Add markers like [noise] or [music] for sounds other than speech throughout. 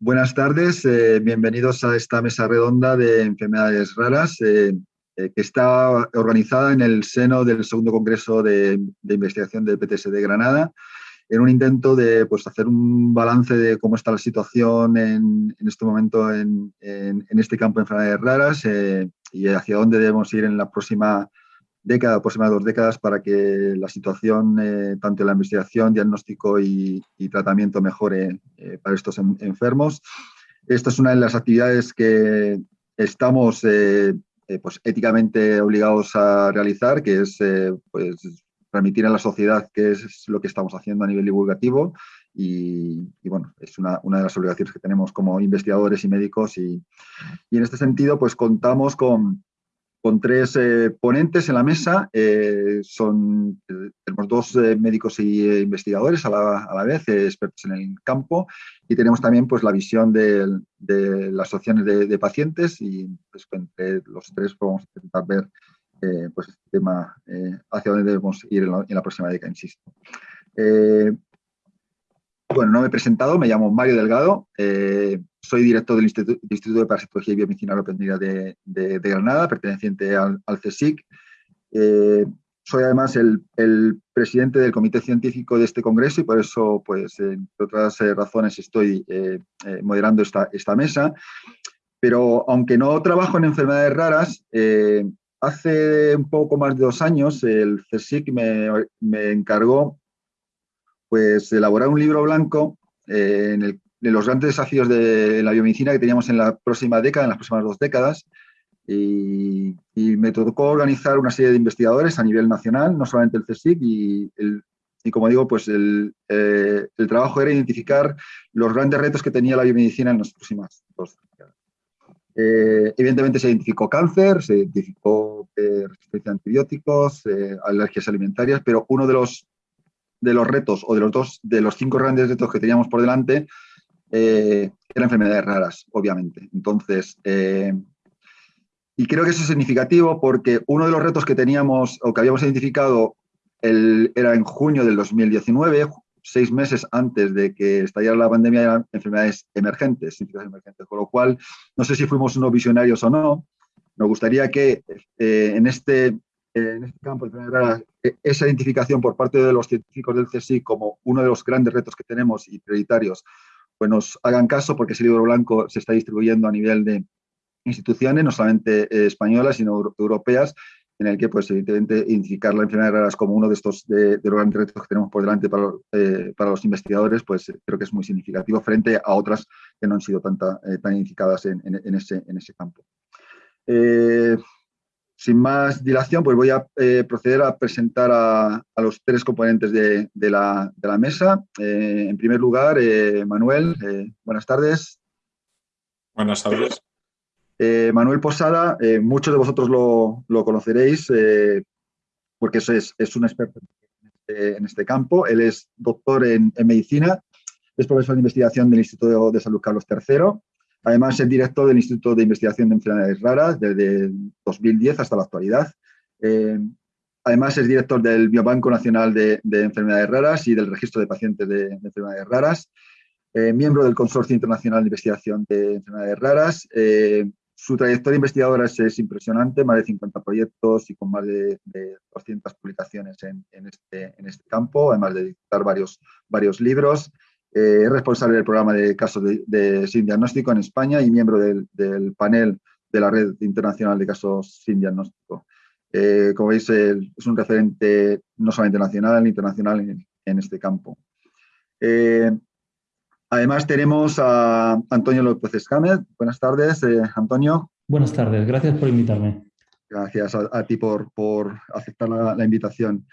buenas tardes, eh, bienvenidos a esta mesa redonda de enfermedades raras eh, eh, que está organizada en el seno del segundo congreso de, investigación del PTS de Granada en un intento de pues, hacer un balance de cómo está la situación en, este momento en, este campo de enfermedades raras y hacia dónde debemos ir en la próxima década, próximas dos décadas, para que la situación, eh, tanto en la investigación, diagnóstico y, tratamiento mejore eh, para estos enfermos. Esta es una de las actividades que estamos eh, pues, éticamente obligados a realizar, que es pues, transmitir a la sociedad qué es lo que estamos haciendo a nivel divulgativo y, bueno, es una, una, de las obligaciones que tenemos como investigadores y médicos y, y en este sentido pues contamos con, con tres eh, ponentes en la mesa. Eh, son, eh, tenemos dos médicos y investigadores a la, a la vez, expertos en el campo, y tenemos también pues, la visión de, de las asociaciones de, de, pacientes y pues, entre los tres vamos a intentar ver pues, este tema hacia dónde debemos ir en la próxima década, insisto. Bueno, no me he presentado, me llamo Mario Delgado soy director del Instituto, de Parasitología y Biomedicina Lopendrina de, de, Granada, perteneciente al, CSIC. Eh, soy además el, presidente del comité científico de este congreso y por eso, pues, entre otras eh, razones, estoy eh, moderando esta, esta mesa. Pero aunque no trabajo en enfermedades raras, hace un poco más de dos años el CSIC me, me encargó pues, elaborar un libro blanco en el de los grandes desafíos de la biomedicina que teníamos en la próxima década, en las próximas dos décadas. Y, me tocó organizar una serie de investigadores a nivel nacional, no solamente el CSIC, y, y como digo, pues el, eh, el, trabajo era identificar los grandes retos que tenía la biomedicina en las próximas dos décadas. Eh, evidentemente se identificó cáncer, se identificó eh, resistencia a antibióticos, alergias alimentarias, pero uno de los, de los retos, o de los, dos, de los cinco grandes retos que teníamos por delante, eh, eran enfermedades raras, obviamente. Entonces, eh, y creo que eso es significativo porque uno de los retos que teníamos o que habíamos identificado el, era en junio del 2019, seis meses antes de que estallara la pandemia, eran enfermedades emergentes, emergentes, con lo cual no sé si fuimos unos visionarios o no. Nos gustaría que eh, en, este, en este campo de e, esa identificación por parte de los científicos del CSI como uno de los grandes retos que tenemos y prioritarios pues nos hagan caso porque ese libro blanco se está distribuyendo a nivel de instituciones, no solamente eh, españolas, sino europeas, en el que, pues, evidentemente, identificar la enfermedad raras como uno de estos de, los grandes retos que tenemos por delante para, eh, para, los investigadores, pues creo que es muy significativo frente a otras que no han sido tanta, eh, tan identificadas en, en, ese, en ese campo sin más dilación, pues voy a eh, proceder a presentar a, los tres componentes de, la, mesa. Eh, en primer lugar, eh, Manuel, buenas tardes. Buenas tardes. Manuel Posada, muchos de vosotros lo, conoceréis porque es, es, un experto en este, campo. Él es doctor en, en medicina, es profesor de investigación del Instituto de Salud Carlos III Además, es director del Instituto de Investigación de Enfermedades Raras desde 2010 hasta la actualidad. Eh, además, es director del Biobanco Nacional de, Enfermedades Raras y del Registro de Pacientes de, Enfermedades Raras. Eh, miembro del Consorcio Internacional de Investigación de Enfermedades Raras. Eh, su trayectoria investigadora es, impresionante, más de 50 proyectos y con más de, 200 publicaciones en, este, en, este, campo, además de dictar varios, varios libros. Eh, es responsable del programa de casos de, sin diagnóstico en España y miembro del, panel de la Red Internacional de Casos sin Diagnóstico. Eh, como veis, es un referente no solamente nacional, sino internacional en, este campo. Eh, además tenemos a Antonio López Escámez. Buenas tardes, Antonio. Buenas tardes, gracias por invitarme. Gracias a, ti por, por aceptar la, la invitación.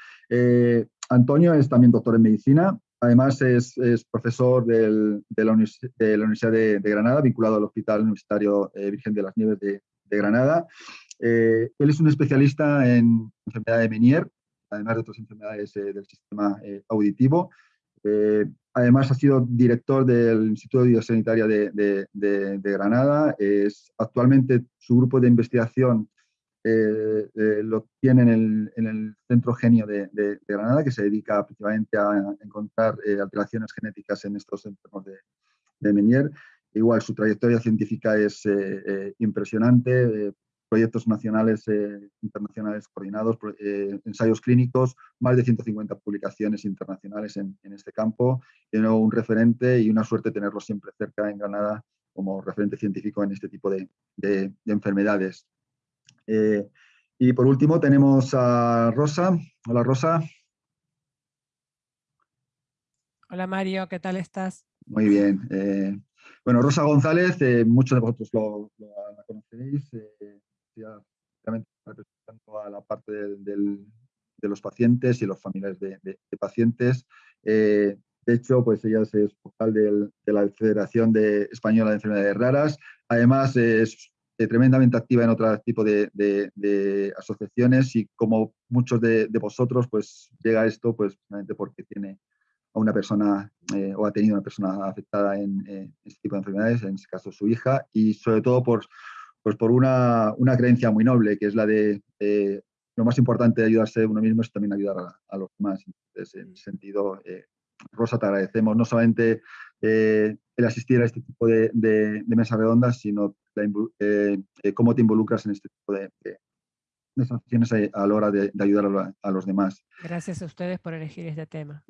Antonio es también doctor en medicina, Además, es, profesor de, la Universidad de, Granada, vinculado al Hospital Universitario eh, Virgen de las Nieves de, Granada. Eh, él es un especialista en enfermedad de Menier, además de otras enfermedades eh, del sistema auditivo. además, ha sido director del Instituto de Biosanitaria de, de Granada. Es, actualmente, su grupo de investigación eh, eh, lo tiene en el, Centro Genio de, Granada, que se dedica principalmente a encontrar eh, alteraciones genéticas en estos enfermos de, de Menier. igual su trayectoria científica es impresionante, proyectos nacionales e internacionales coordinados, ensayos clínicos, más de 150 publicaciones internacionales en, este campo, y un referente y una suerte tenerlo siempre cerca en Granada como referente científico en este tipo de, enfermedades. Eh, y por último tenemos a Rosa. Hola Rosa. Hola Mario, ¿qué tal estás? Muy bien. Eh, bueno, Rosa González, eh, muchos de vosotros lo, la conoceréis, representando a la parte de los pacientes y los familiares de, pacientes. De hecho, pues ella es vocal de la Federación de Española de Enfermedades Raras. Además, es tremendamente activa en otro tipo de, asociaciones y como muchos de, vosotros, pues llega esto pues precisamente porque tiene a una persona eh, o ha tenido una persona afectada en, este tipo de enfermedades, en este caso su hija, y sobre todo por, pues por una, creencia muy noble, que es la de lo más importante de ayudarse uno mismo es también ayudar a, los demás. Entonces, en ese sentido, eh, Rosa, te agradecemos no solamente eh, el asistir a este tipo de, de, mesas redondas, sino eh, eh, cómo te involucras en este tipo de, de acciones a, la hora de, ayudar a, los demás. Gracias a ustedes por elegir este tema.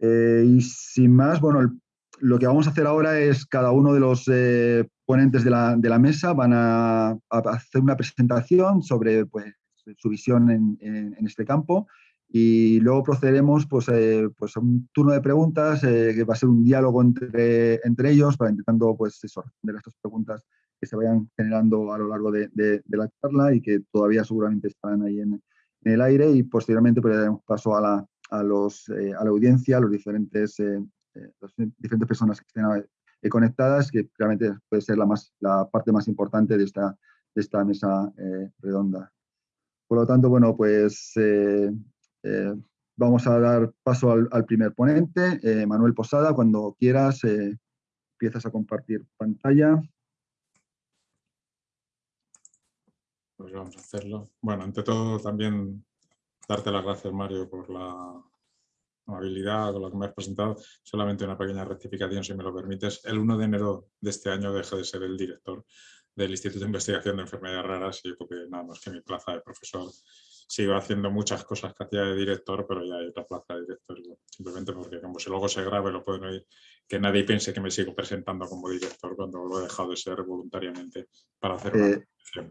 y sin más, bueno, lo que vamos a hacer ahora es cada uno de los ponentes de la, mesa van a, hacer una presentación sobre pues, su visión en, en este campo y luego procederemos pues, eh, pues a un turno de preguntas eh, que va a ser un diálogo entre, entre ellos para intentando pues, eso, responder a estas preguntas que se vayan generando a lo largo de, de, la charla y que todavía seguramente estarán ahí en, el aire y posteriormente pues, daremos paso a la, a, los, eh, a la audiencia, a los diferentes, las diferentes personas que estén conectadas, que realmente puede ser la, más, la parte más importante de esta, de esta mesa redonda. Por lo tanto, bueno, pues eh, vamos a dar paso al, primer ponente, eh, Manuel Posada. Cuando quieras, eh, empiezas a compartir pantalla. Pues vamos a hacerlo. Bueno, ante todo también darte las gracias, Mario, por la amabilidad con la que me has presentado. Solamente una pequeña rectificación, si me lo permites. El 1 de enero de este año dejo de ser el director del Instituto de Investigación de Enfermedades Raras y porque nada más que mi plaza de profesor sigo haciendo muchas cosas que hacía de director, pero ya hay otra plaza de director. Simplemente porque como si luego se grabe lo pueden oír, que nadie piense que me sigo presentando como director cuando lo he dejado de ser voluntariamente para hacer eh,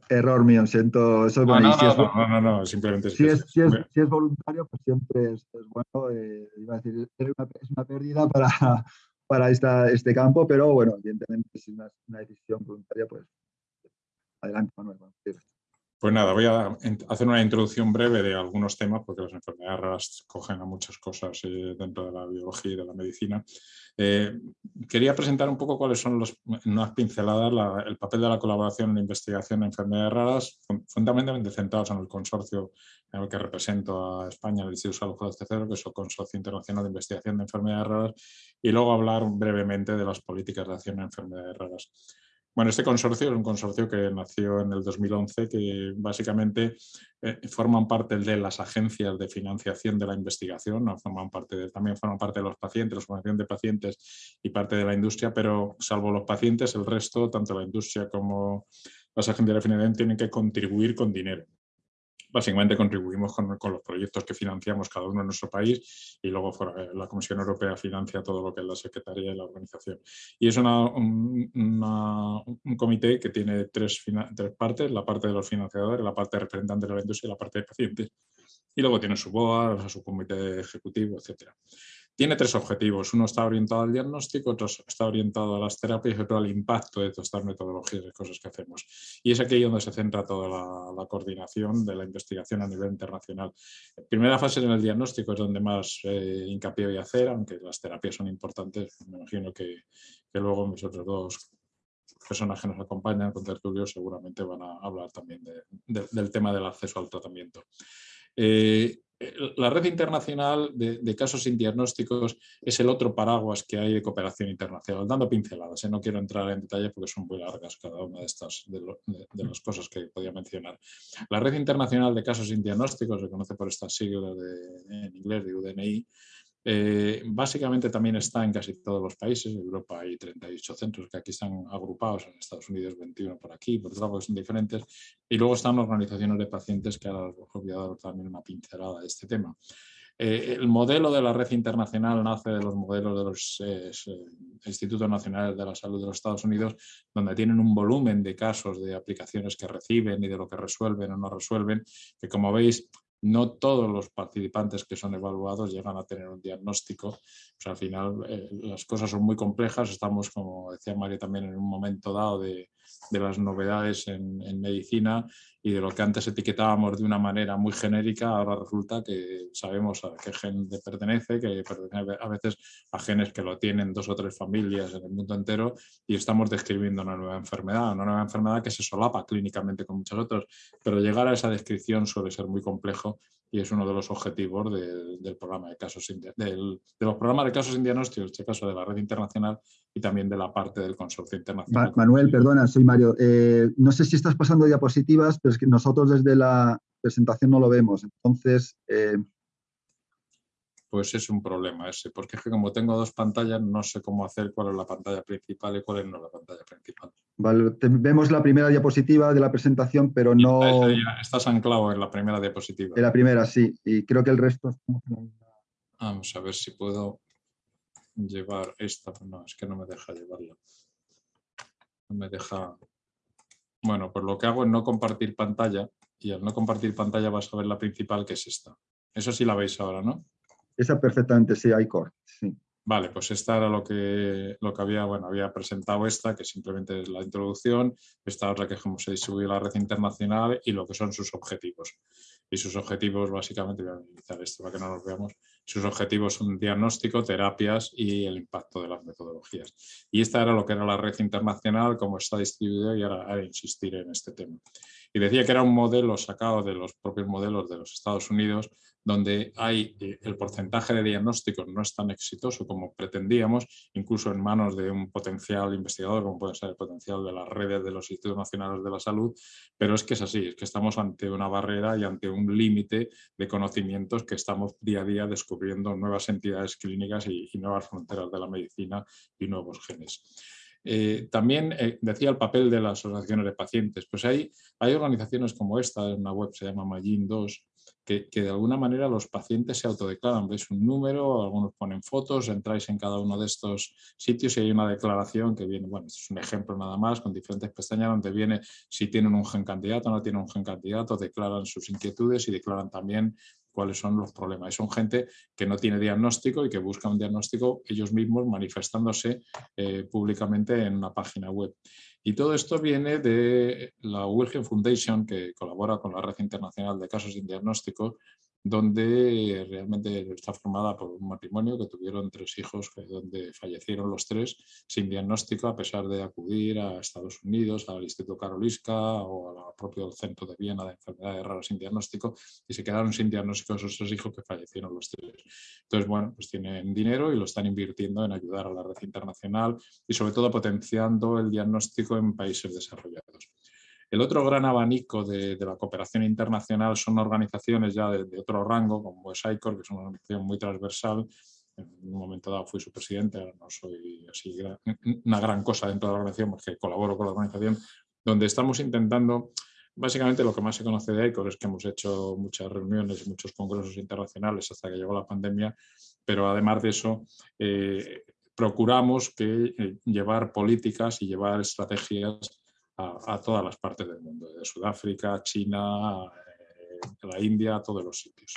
Error mío, siento, eso es no, no, no, no, simplemente si es, si, es, si es, voluntario, pues siempre es, bueno, eh, iba a decir, es una, es una pérdida para, [laughs] para esta, este campo, pero bueno, evidentemente si es una, una decisión voluntaria, pues adelante, Manuel. Pues nada, voy a hacer una introducción breve de algunos temas, porque las enfermedades raras cogen a muchas cosas eh, dentro de la biología y de la medicina. Eh, quería presentar un poco cuáles son los, unas pinceladas, el papel de la colaboración en la investigación de enfermedades raras, fundamentalmente centrados en el consorcio en el que represento a España, el Instituto Salud Tercero, que es el Consorcio Internacional de Investigación de Enfermedades Raras, y luego hablar brevemente de las políticas de acción en enfermedades raras. Bueno, este consorcio es un consorcio que nació en el 2011, que básicamente eh, forman parte de las agencias de financiación de la investigación, ¿no? forman parte también forman parte de los pacientes, la formación de pacientes y parte de la industria, pero salvo los pacientes, el resto, tanto la industria como las agencias de financiación, tienen que contribuir con dinero básicamente contribuimos con, los proyectos que financiamos cada uno en nuestro país y luego eh, la Comisión Europea financia todo lo que es la Secretaría y la organización. Y es un, comité que tiene tres, tres partes, la parte de los financiadores, la parte de representantes de la industria y la parte de pacientes. Y luego tiene su BOA, su comité ejecutivo, etcétera. Tiene tres objetivos. Uno está orientado al diagnóstico, otro está orientado a las terapias y otro al impacto de todas estas metodologías y cosas que hacemos. Y es aquí donde se centra toda la, coordinación de la investigación a nivel internacional. primera fase en el diagnóstico es donde más eh, hincapié voy a hacer, aunque las terapias son importantes. Me imagino que, luego mis otros dos personas que nos acompañan con tertulio seguramente van a hablar también del tema del acceso al tratamiento. Eh, la red internacional de, casos sin diagnósticos es el otro paraguas que hay de cooperación internacional, dando pinceladas. ¿eh? No quiero entrar en detalle porque son muy largas cada una de estas de, las cosas que podía mencionar. La red internacional de casos sin diagnósticos, se conoce por estas siglas en inglés de UDNI, Eh, básicamente también está en casi todos los países, en Europa hay 38 centros que aquí están agrupados, en Estados Unidos 21 por aquí, por otro lado son diferentes, y luego están organizaciones de pacientes que ahora os voy a dar también una pincelada de este tema. Eh, el modelo de la red internacional nace de los modelos de los eh, Institutos Nacionales de la Salud de los Estados Unidos, donde tienen un volumen de casos de aplicaciones que reciben y de lo que resuelven o no resuelven, que como veis no todos los participantes que son evaluados llegan a tener un diagnóstico. al final eh, las cosas son muy complejas, estamos, como decía María, también en un momento dado de, las novedades en, medicina y de lo que antes etiquetábamos de una manera muy genérica, ahora resulta que sabemos a qué gen pertenece, que pertenece a veces a genes que lo tienen dos o tres familias en el mundo entero y estamos describiendo una nueva enfermedad, una nueva enfermedad que se solapa clínicamente con muchas otras, pero llegar a esa descripción suele ser muy complejo y es uno de los objetivos del programa de casos del, de los programas de casos en diagnóstico, en este caso de la red internacional y también de la parte del consorcio internacional. Manuel, perdona, soy Mario. Eh, no sé si estás pasando diapositivas, pero es que nosotros desde la presentación no lo vemos. Entonces, eh, pues es un problema ese, porque es que como tengo dos pantallas, no sé cómo hacer cuál es la pantalla principal y cuál es no la pantalla principal. Vale, vemos la primera diapositiva de la presentación, pero no... estás anclado en la primera diapositiva. En la primera, sí, y creo que el resto... Vamos a ver si puedo llevar esta, no, es que no me deja llevarla. No me deja... Bueno, pues lo que hago es no compartir pantalla, y al no compartir pantalla vas a ver la principal, que es esta. Eso sí la veis ahora, ¿no? Esa perfectamente, sí, hay sí. Vale, pues esta era lo que, lo que había, bueno, había presentado esta, que simplemente es la introducción, esta otra que cómo se distribuye la red internacional y lo que son sus objetivos. Y sus objetivos, básicamente, voy a utilizar esto para que no nos veamos, sus objetivos son diagnóstico, terapias y el impacto de las metodologías. Y esta era lo que era la red internacional, cómo está distribuida y ahora, ahora insistir en este tema. Y decía que era un modelo sacado de los propios modelos de los Estados Unidos, donde hay eh, el porcentaje de diagnósticos no es tan exitoso como pretendíamos, incluso en manos de un potencial investigador, como puede ser el potencial de las redes de los institutos nacionales de la salud, pero es que es así, es que estamos ante una barrera y ante un límite de conocimientos que estamos día a día descubriendo nuevas entidades clínicas y, nuevas fronteras de la medicina y nuevos genes. Eh, también eh, decía el papel de las asociaciones de pacientes. Pues hay, hay organizaciones como esta, una web se llama Magin 2, que, de alguna manera los pacientes se autodeclaran. Veis un número, algunos ponen fotos, entráis en cada uno de estos sitios y hay una declaración que viene, bueno, es un ejemplo nada más, con diferentes pestañas donde viene si tienen un gen candidato o no tienen un gen candidato, declaran sus inquietudes y declaran también cuáles son los problemas. son gente que no tiene diagnóstico y que busca un diagnóstico ellos mismos manifestándose eh, públicamente en una página web. Y todo esto viene de la Wilhelm Foundation, que colabora con la Red Internacional de Casos de Diagnóstico, donde realmente está formada por un matrimonio que tuvieron tres hijos, donde fallecieron los tres sin diagnóstico, a pesar de acudir a Estados Unidos, al Instituto Karolinska o al propio Centro de Viena de Enfermedades Raras sin diagnóstico, y se quedaron sin diagnóstico esos tres hijos que fallecieron los tres. Entonces, bueno, pues tienen dinero y lo están invirtiendo en ayudar a la red internacional y sobre todo potenciando el diagnóstico en países desarrollados. El otro gran abanico de, la cooperación internacional son organizaciones ya de, otro rango, como es ICOR, que es una organización muy transversal. En un momento dado fui su presidente, ahora no soy así una gran cosa dentro de la organización porque colaboro con la organización, donde estamos intentando, básicamente lo que más se conoce de ICOR es que hemos hecho muchas reuniones y muchos congresos internacionales hasta que llegó la pandemia, pero además de eso, eh, procuramos que eh, llevar políticas y llevar estrategias a, todas las partes del mundo, de Sudáfrica, China, eh, la India, todos los sitios.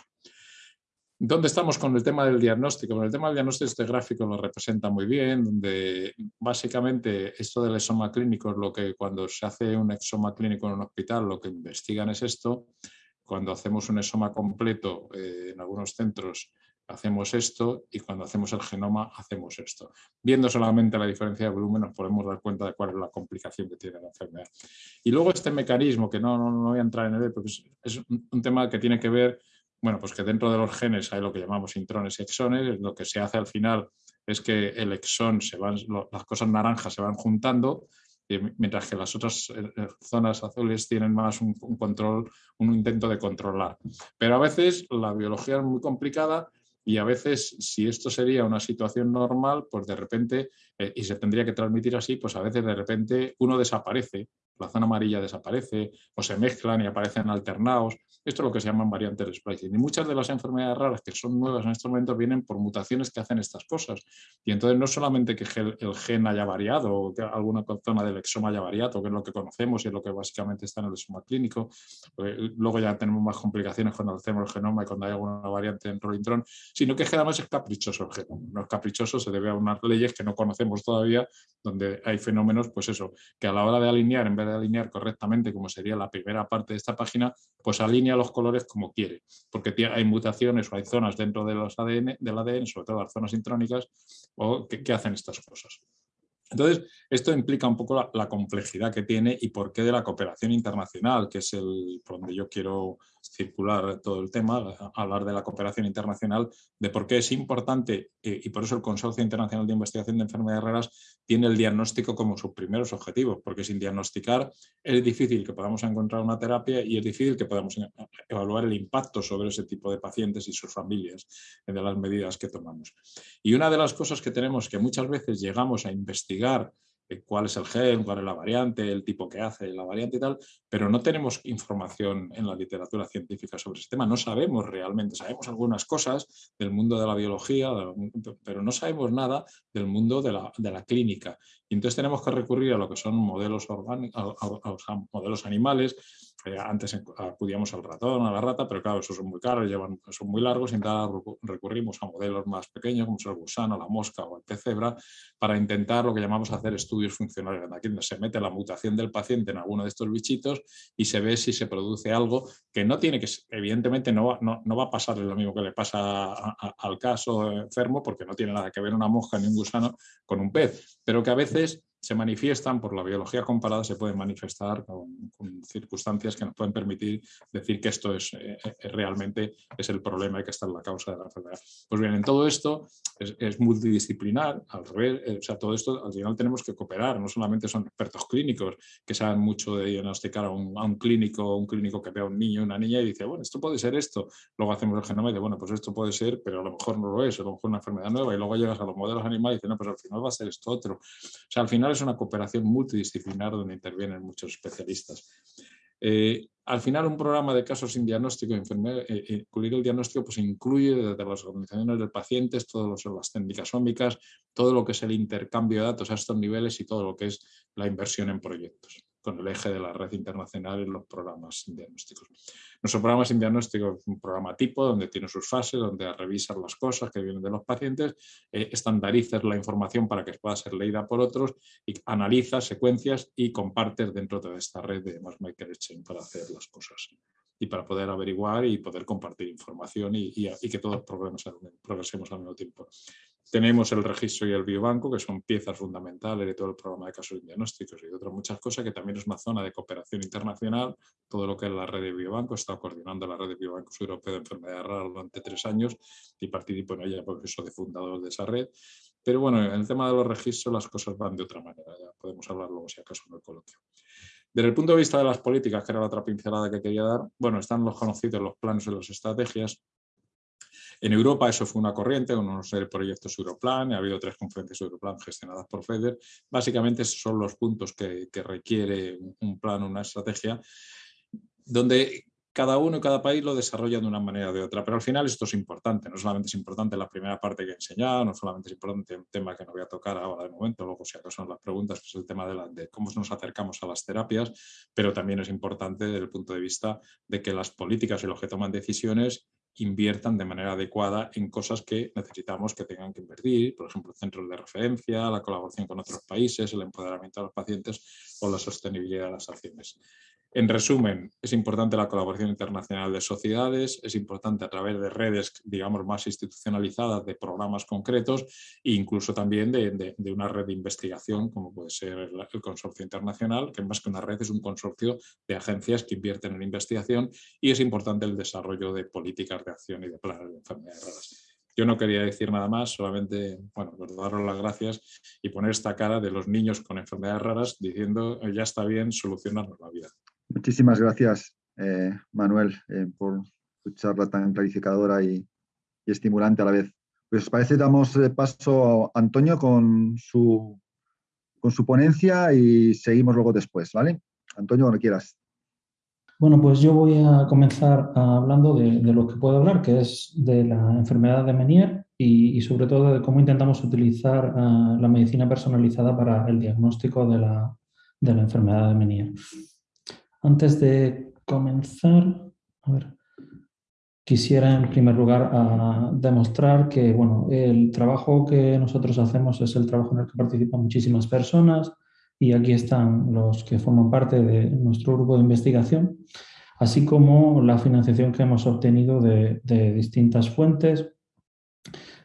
¿Dónde estamos con el tema del diagnóstico? Con el tema del diagnóstico este gráfico lo representa muy bien, donde básicamente esto del exoma clínico es lo que cuando se hace un exoma clínico en un hospital lo que investigan es esto. Cuando hacemos un exoma completo eh, en algunos centros hacemos esto y cuando hacemos el genoma hacemos esto. Viendo solamente la diferencia de volumen nos podemos dar cuenta de cuál es la complicación que tiene la enfermedad. Y luego este mecanismo, que no, no, voy a entrar en él porque es, un tema que tiene que ver, bueno, pues que dentro de los genes hay lo que llamamos intrones y exones, lo que se hace al final es que el exón, se van, las cosas naranjas se van juntando mientras que las otras eh, eh, zonas azules tienen más un, control, un intento de controlar. Pero a veces la biología es muy complicada y a veces si esto sería una situación normal, pues de repente, eh, y se tendría que transmitir así, pues a veces de repente uno desaparece, la zona amarilla desaparece o se mezclan y aparecen alternados. Esto es lo que se llaman variantes de splicing. Y muchas de las enfermedades raras que son nuevas en estos momentos vienen por mutaciones que hacen estas cosas. Y entonces no solamente que el gen haya variado o que alguna zona del exoma haya variado, que es lo que conocemos y es lo que básicamente está en el exoma clínico, pues, luego ya tenemos más complicaciones cuando hacemos el genoma y cuando hay alguna variante en rolintron, sino que además es caprichoso el genoma. No es caprichoso, se debe a unas leyes que no conocemos todavía, donde hay fenómenos, pues eso, que a la hora de alinear, en vez de alinear correctamente, como sería la primera parte de esta página, pues alinea los colores como quiere, porque hay mutaciones o hay zonas dentro de los ADN, del ADN, sobre todo las zonas intrónicas, o que hacen estas cosas. Entonces, esto implica un poco la, complejidad que tiene y por qué de la cooperación internacional, que es el por donde yo quiero circular todo el tema, hablar de la cooperación internacional, de por qué es importante eh, y por eso el Consorcio Internacional de Investigación de Enfermedades Raras tiene el diagnóstico como sus primeros objetivos, porque sin diagnosticar es difícil que podamos encontrar una terapia y es difícil que podamos evaluar el impacto sobre ese tipo de pacientes y sus familias de las medidas que tomamos. Y una de las cosas que tenemos que muchas veces llegamos a investigar eh, cuál es el gen, cuál es la variante, el tipo que hace la variante y tal, pero no tenemos información en la literatura científica sobre ese tema, no sabemos realmente, sabemos algunas cosas del mundo de la biología, pero no sabemos nada del mundo de la, de la clínica. Y entonces tenemos que recurrir a lo que son modelos, orgánicos, modelos animales, antes acudíamos al ratón, a la rata, pero claro, esos son muy caros, llevan, son muy largos y entonces recurrimos a modelos más pequeños, como es el gusano, la mosca o el pez cebra, para intentar lo que llamamos hacer estudios funcionales. Aquí se mete la mutación del paciente en alguno de estos bichitos y se ve si se produce algo que no tiene que, evidentemente no va, no, va a pasar lo mismo que le pasa al caso enfermo, porque no tiene nada que ver una mosca ni un gusano con un pez, pero que a veces se manifiestan, por la biología comparada, se pueden manifestar con, circunstancias que nos pueden permitir decir que esto es, eh, eh, realmente es el problema y que está en la causa de la enfermedad. Pues bien, en todo esto es, multidisciplinar, al revés, eh, o sea, todo esto al final tenemos que cooperar, no solamente son expertos clínicos que saben mucho de diagnosticar a un, a un clínico, un clínico que ve a un niño, una niña y dice, bueno, esto puede ser esto, luego hacemos el genoma y dice, bueno, pues esto puede ser, pero a lo mejor no lo es, a lo mejor una enfermedad nueva y luego llegas a los modelos animales y dices, no, pues al final va a ser esto otro. O sea, al final es una cooperación multidisciplinar donde intervienen muchos especialistas. Eh, al final, un programa de casos sin diagnóstico, eh, eh, incluir el diagnóstico, pues incluye desde las organizaciones de pacientes, todas las técnicas ómicas, todo lo que es el intercambio de datos a estos niveles y todo lo que es la inversión en proyectos con el eje de la red internacional en los programas diagnósticos. Nuestro programa sin diagnóstico es un programa tipo donde tiene sus fases, donde revisas las cosas que vienen de los pacientes, eh, estandarizas la información para que pueda ser leída por otros y analizas secuencias y compartes dentro de esta red de MassMaker Exchange para hacer las cosas y para poder averiguar y poder compartir información y, que todos progresemos al mismo tiempo. Tenemos el registro y el biobanco, que son piezas fundamentales de todo el programa de casos diagnósticos y de otras muchas cosas, que también es una zona de cooperación internacional. Todo lo que es la red de biobanco, está coordinando la red de biobancos europeo de enfermedades raras durante tres años y participo en ella porque soy de fundador de esa red. Pero bueno, en el tema de los registros las cosas van de otra manera, ya podemos hablar luego si acaso en el coloquio. Desde el punto de vista de las políticas, que era la otra pincelada que quería dar, bueno, están los conocidos los planes y las estrategias, en Europa eso fue una corriente, uno de proyectos Europlan, ha habido tres conferencias Europlan gestionadas por FEDER. Básicamente esos son los puntos que, requiere un plan, una estrategia, donde cada uno y cada país lo desarrolla de una manera o de otra, pero al final esto es importante, no solamente es importante la primera parte que he enseñado, no solamente es importante un tema que no voy a tocar ahora de momento, luego si acaso son las preguntas, que es el tema de, de, cómo nos acercamos a las terapias, pero también es importante desde el punto de vista de que las políticas y los que toman decisiones inviertan de manera adecuada en cosas que necesitamos que tengan que invertir, por ejemplo, centros de referencia, la colaboración con otros países, el empoderamiento de los pacientes o la sostenibilidad de las acciones. En resumen, es importante la colaboración internacional de sociedades, es importante a través de redes, digamos, más institucionalizadas de programas concretos e incluso también de, una red de investigación, como puede ser el, Consorcio Internacional, que más que una red es un consorcio de agencias que invierten en investigación y es importante el desarrollo de políticas de acción y de planes de enfermedades raras. Yo no quería decir nada más, solamente bueno, pues daros las gracias y poner esta cara de los niños con enfermedades raras diciendo ya está bien, solucionarnos la vida. Muchísimas gracias, eh, Manuel, eh, por tu charla tan clarificadora y, estimulante a la vez. Pues parece damos eh, paso a Antonio con su, con su ponencia y seguimos luego después, ¿vale? Antonio, cuando quieras. Bueno, pues yo voy a comenzar hablando de, lo que puedo hablar, que es de la enfermedad de Menier y, sobre todo de cómo intentamos utilizar la medicina personalizada para el diagnóstico de la, de la enfermedad de Menier. Antes de comenzar, quisiera en primer lugar ah, demostrar que bueno, el trabajo que nosotros hacemos es el trabajo en el que participan muchísimas personas y aquí están los que forman parte de nuestro grupo de investigación, así como la financiación que hemos obtenido de, distintas fuentes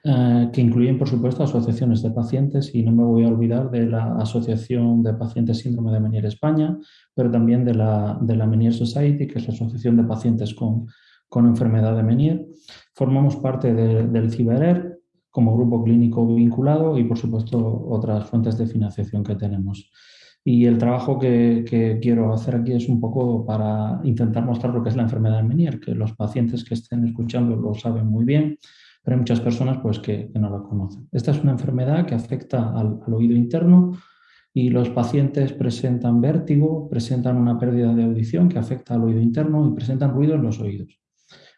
eh, que incluyen, por supuesto, asociaciones de pacientes y no me voy a olvidar de la Asociación de Pacientes Síndrome de Menier España, pero también de la, de la Menier Society, que es la Asociación de Pacientes con con enfermedad de Menier. Formamos parte del CIBERER como grupo clínico vinculado y, por supuesto, otras fuentes de financiación que tenemos. Y el trabajo que, quiero hacer aquí es un poco para intentar mostrar lo que es la enfermedad de Menier, que los pacientes que estén escuchando lo saben muy bien, pero hay muchas personas pues, que, no la conocen. Esta es una enfermedad que afecta al, al oído interno y los pacientes presentan vértigo, presentan una pérdida de audición que afecta al oído interno y presentan ruido en los oídos.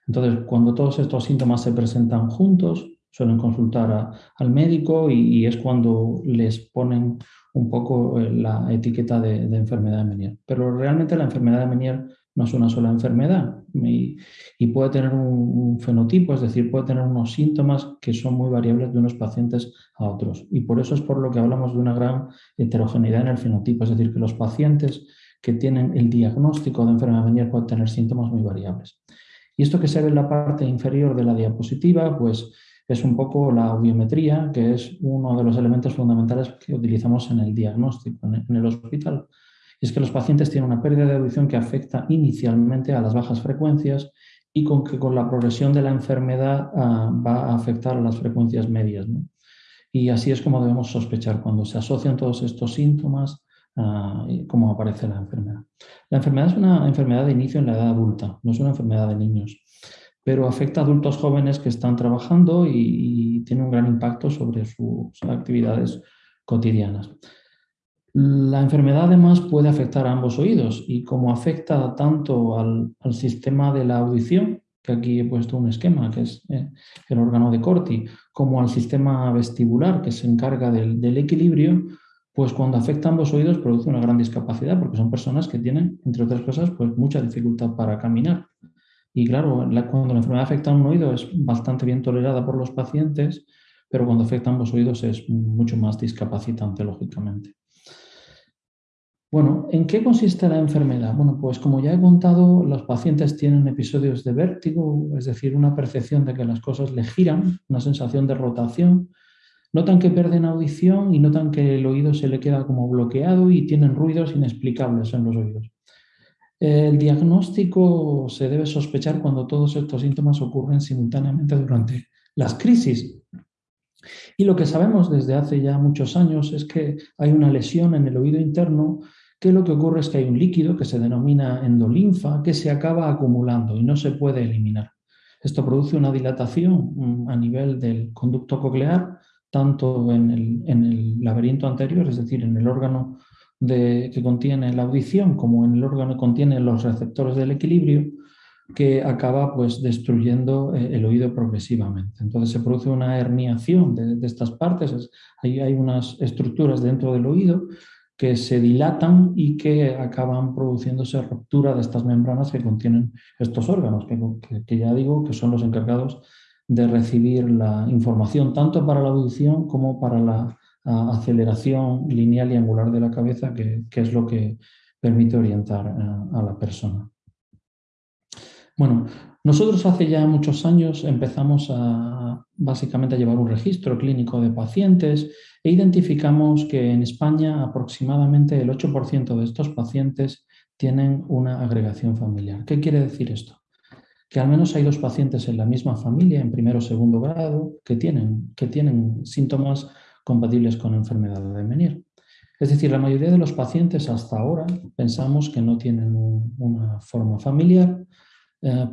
Entonces, cuando todos estos síntomas se presentan juntos, suelen consultar al médico y, es cuando les ponen un poco eh, la etiqueta de, enfermedad de Menier. Pero realmente la enfermedad de Menier no es una sola enfermedad y, puede tener un, fenotipo, es decir, puede tener unos síntomas que son muy variables de unos pacientes a otros. Y por eso es por lo que hablamos de una gran heterogeneidad en el fenotipo, es decir, que los pacientes que tienen el diagnóstico de enfermedad Menier pueden tener síntomas muy variables. Y esto que se ve en la parte inferior de la diapositiva, pues es un poco la audiometría, que es uno de los elementos fundamentales que utilizamos en el diagnóstico en el hospital. Y es que los pacientes tienen una pérdida de audición que afecta inicialmente a las bajas frecuencias y con que con la progresión de la enfermedad ah, va a afectar a las frecuencias medias. Y así es como debemos sospechar cuando se asocian todos estos síntomas Ah, cómo aparece la enfermedad. La enfermedad es una enfermedad de inicio en la edad adulta, no es una enfermedad de niños, pero afecta a adultos jóvenes que están trabajando y, tiene un gran impacto sobre sus actividades cotidianas. La enfermedad además puede afectar a ambos oídos y como afecta tanto al, sistema de la audición, que aquí he puesto un esquema, que es eh, el órgano de Corti, como al sistema vestibular, que se encarga del equilibrio, pues cuando afecta a ambos oídos produce una gran discapacidad porque son personas que tienen, entre otras cosas, pues mucha dificultad para caminar. Y claro, cuando la enfermedad afecta a un oído es bastante bien tolerada por los pacientes, pero cuando afecta a ambos oídos es mucho más discapacitante, lógicamente. Bueno, ¿en qué consiste la enfermedad? Bueno, pues como ya he contado, los pacientes tienen episodios de vértigo, es decir, una percepción de que las cosas le giran, una sensación de rotación, Notan que pierden audición y notan que el oído se le queda como bloqueado y tienen ruidos inexplicables en los oídos. El diagnóstico se debe sospechar cuando todos estos síntomas ocurren simultáneamente durante las crisis. Y lo que sabemos desde hace ya muchos años es que hay una lesión en el oído interno que lo que ocurre es que hay un líquido que se denomina endolinfa que se acaba acumulando y no se puede eliminar. Esto produce una dilatación mm, a nivel del conducto coclear tanto en el, laberinto anterior, es decir, en el órgano que contiene la audición, como en el órgano que contiene los receptores del equilibrio, que acaba pues, destruyendo eh, el oído progresivamente. Entonces se produce una herniación de, estas partes, hay unas estructuras dentro del oído que se dilatan y que acaban produciéndose ruptura de estas membranas que contienen estos órganos, que ya digo que son los encargados de recibir la información tanto para la audición como para la aceleración lineal y angular de la cabeza, que, es lo que permite orientar a, la persona. Bueno, nosotros hace ya muchos años empezamos a básicamente a llevar un registro clínico de pacientes e identificamos que en España aproximadamente el 8% de estos pacientes tienen una agregación familiar. ¿Qué quiere decir esto? que al menos hay dos pacientes en la misma familia, en primero o segundo grado, que tienen, que tienen síntomas compatibles con enfermedad de Menier. Es decir, la mayoría de los pacientes hasta ahora pensamos que no tienen una forma familiar,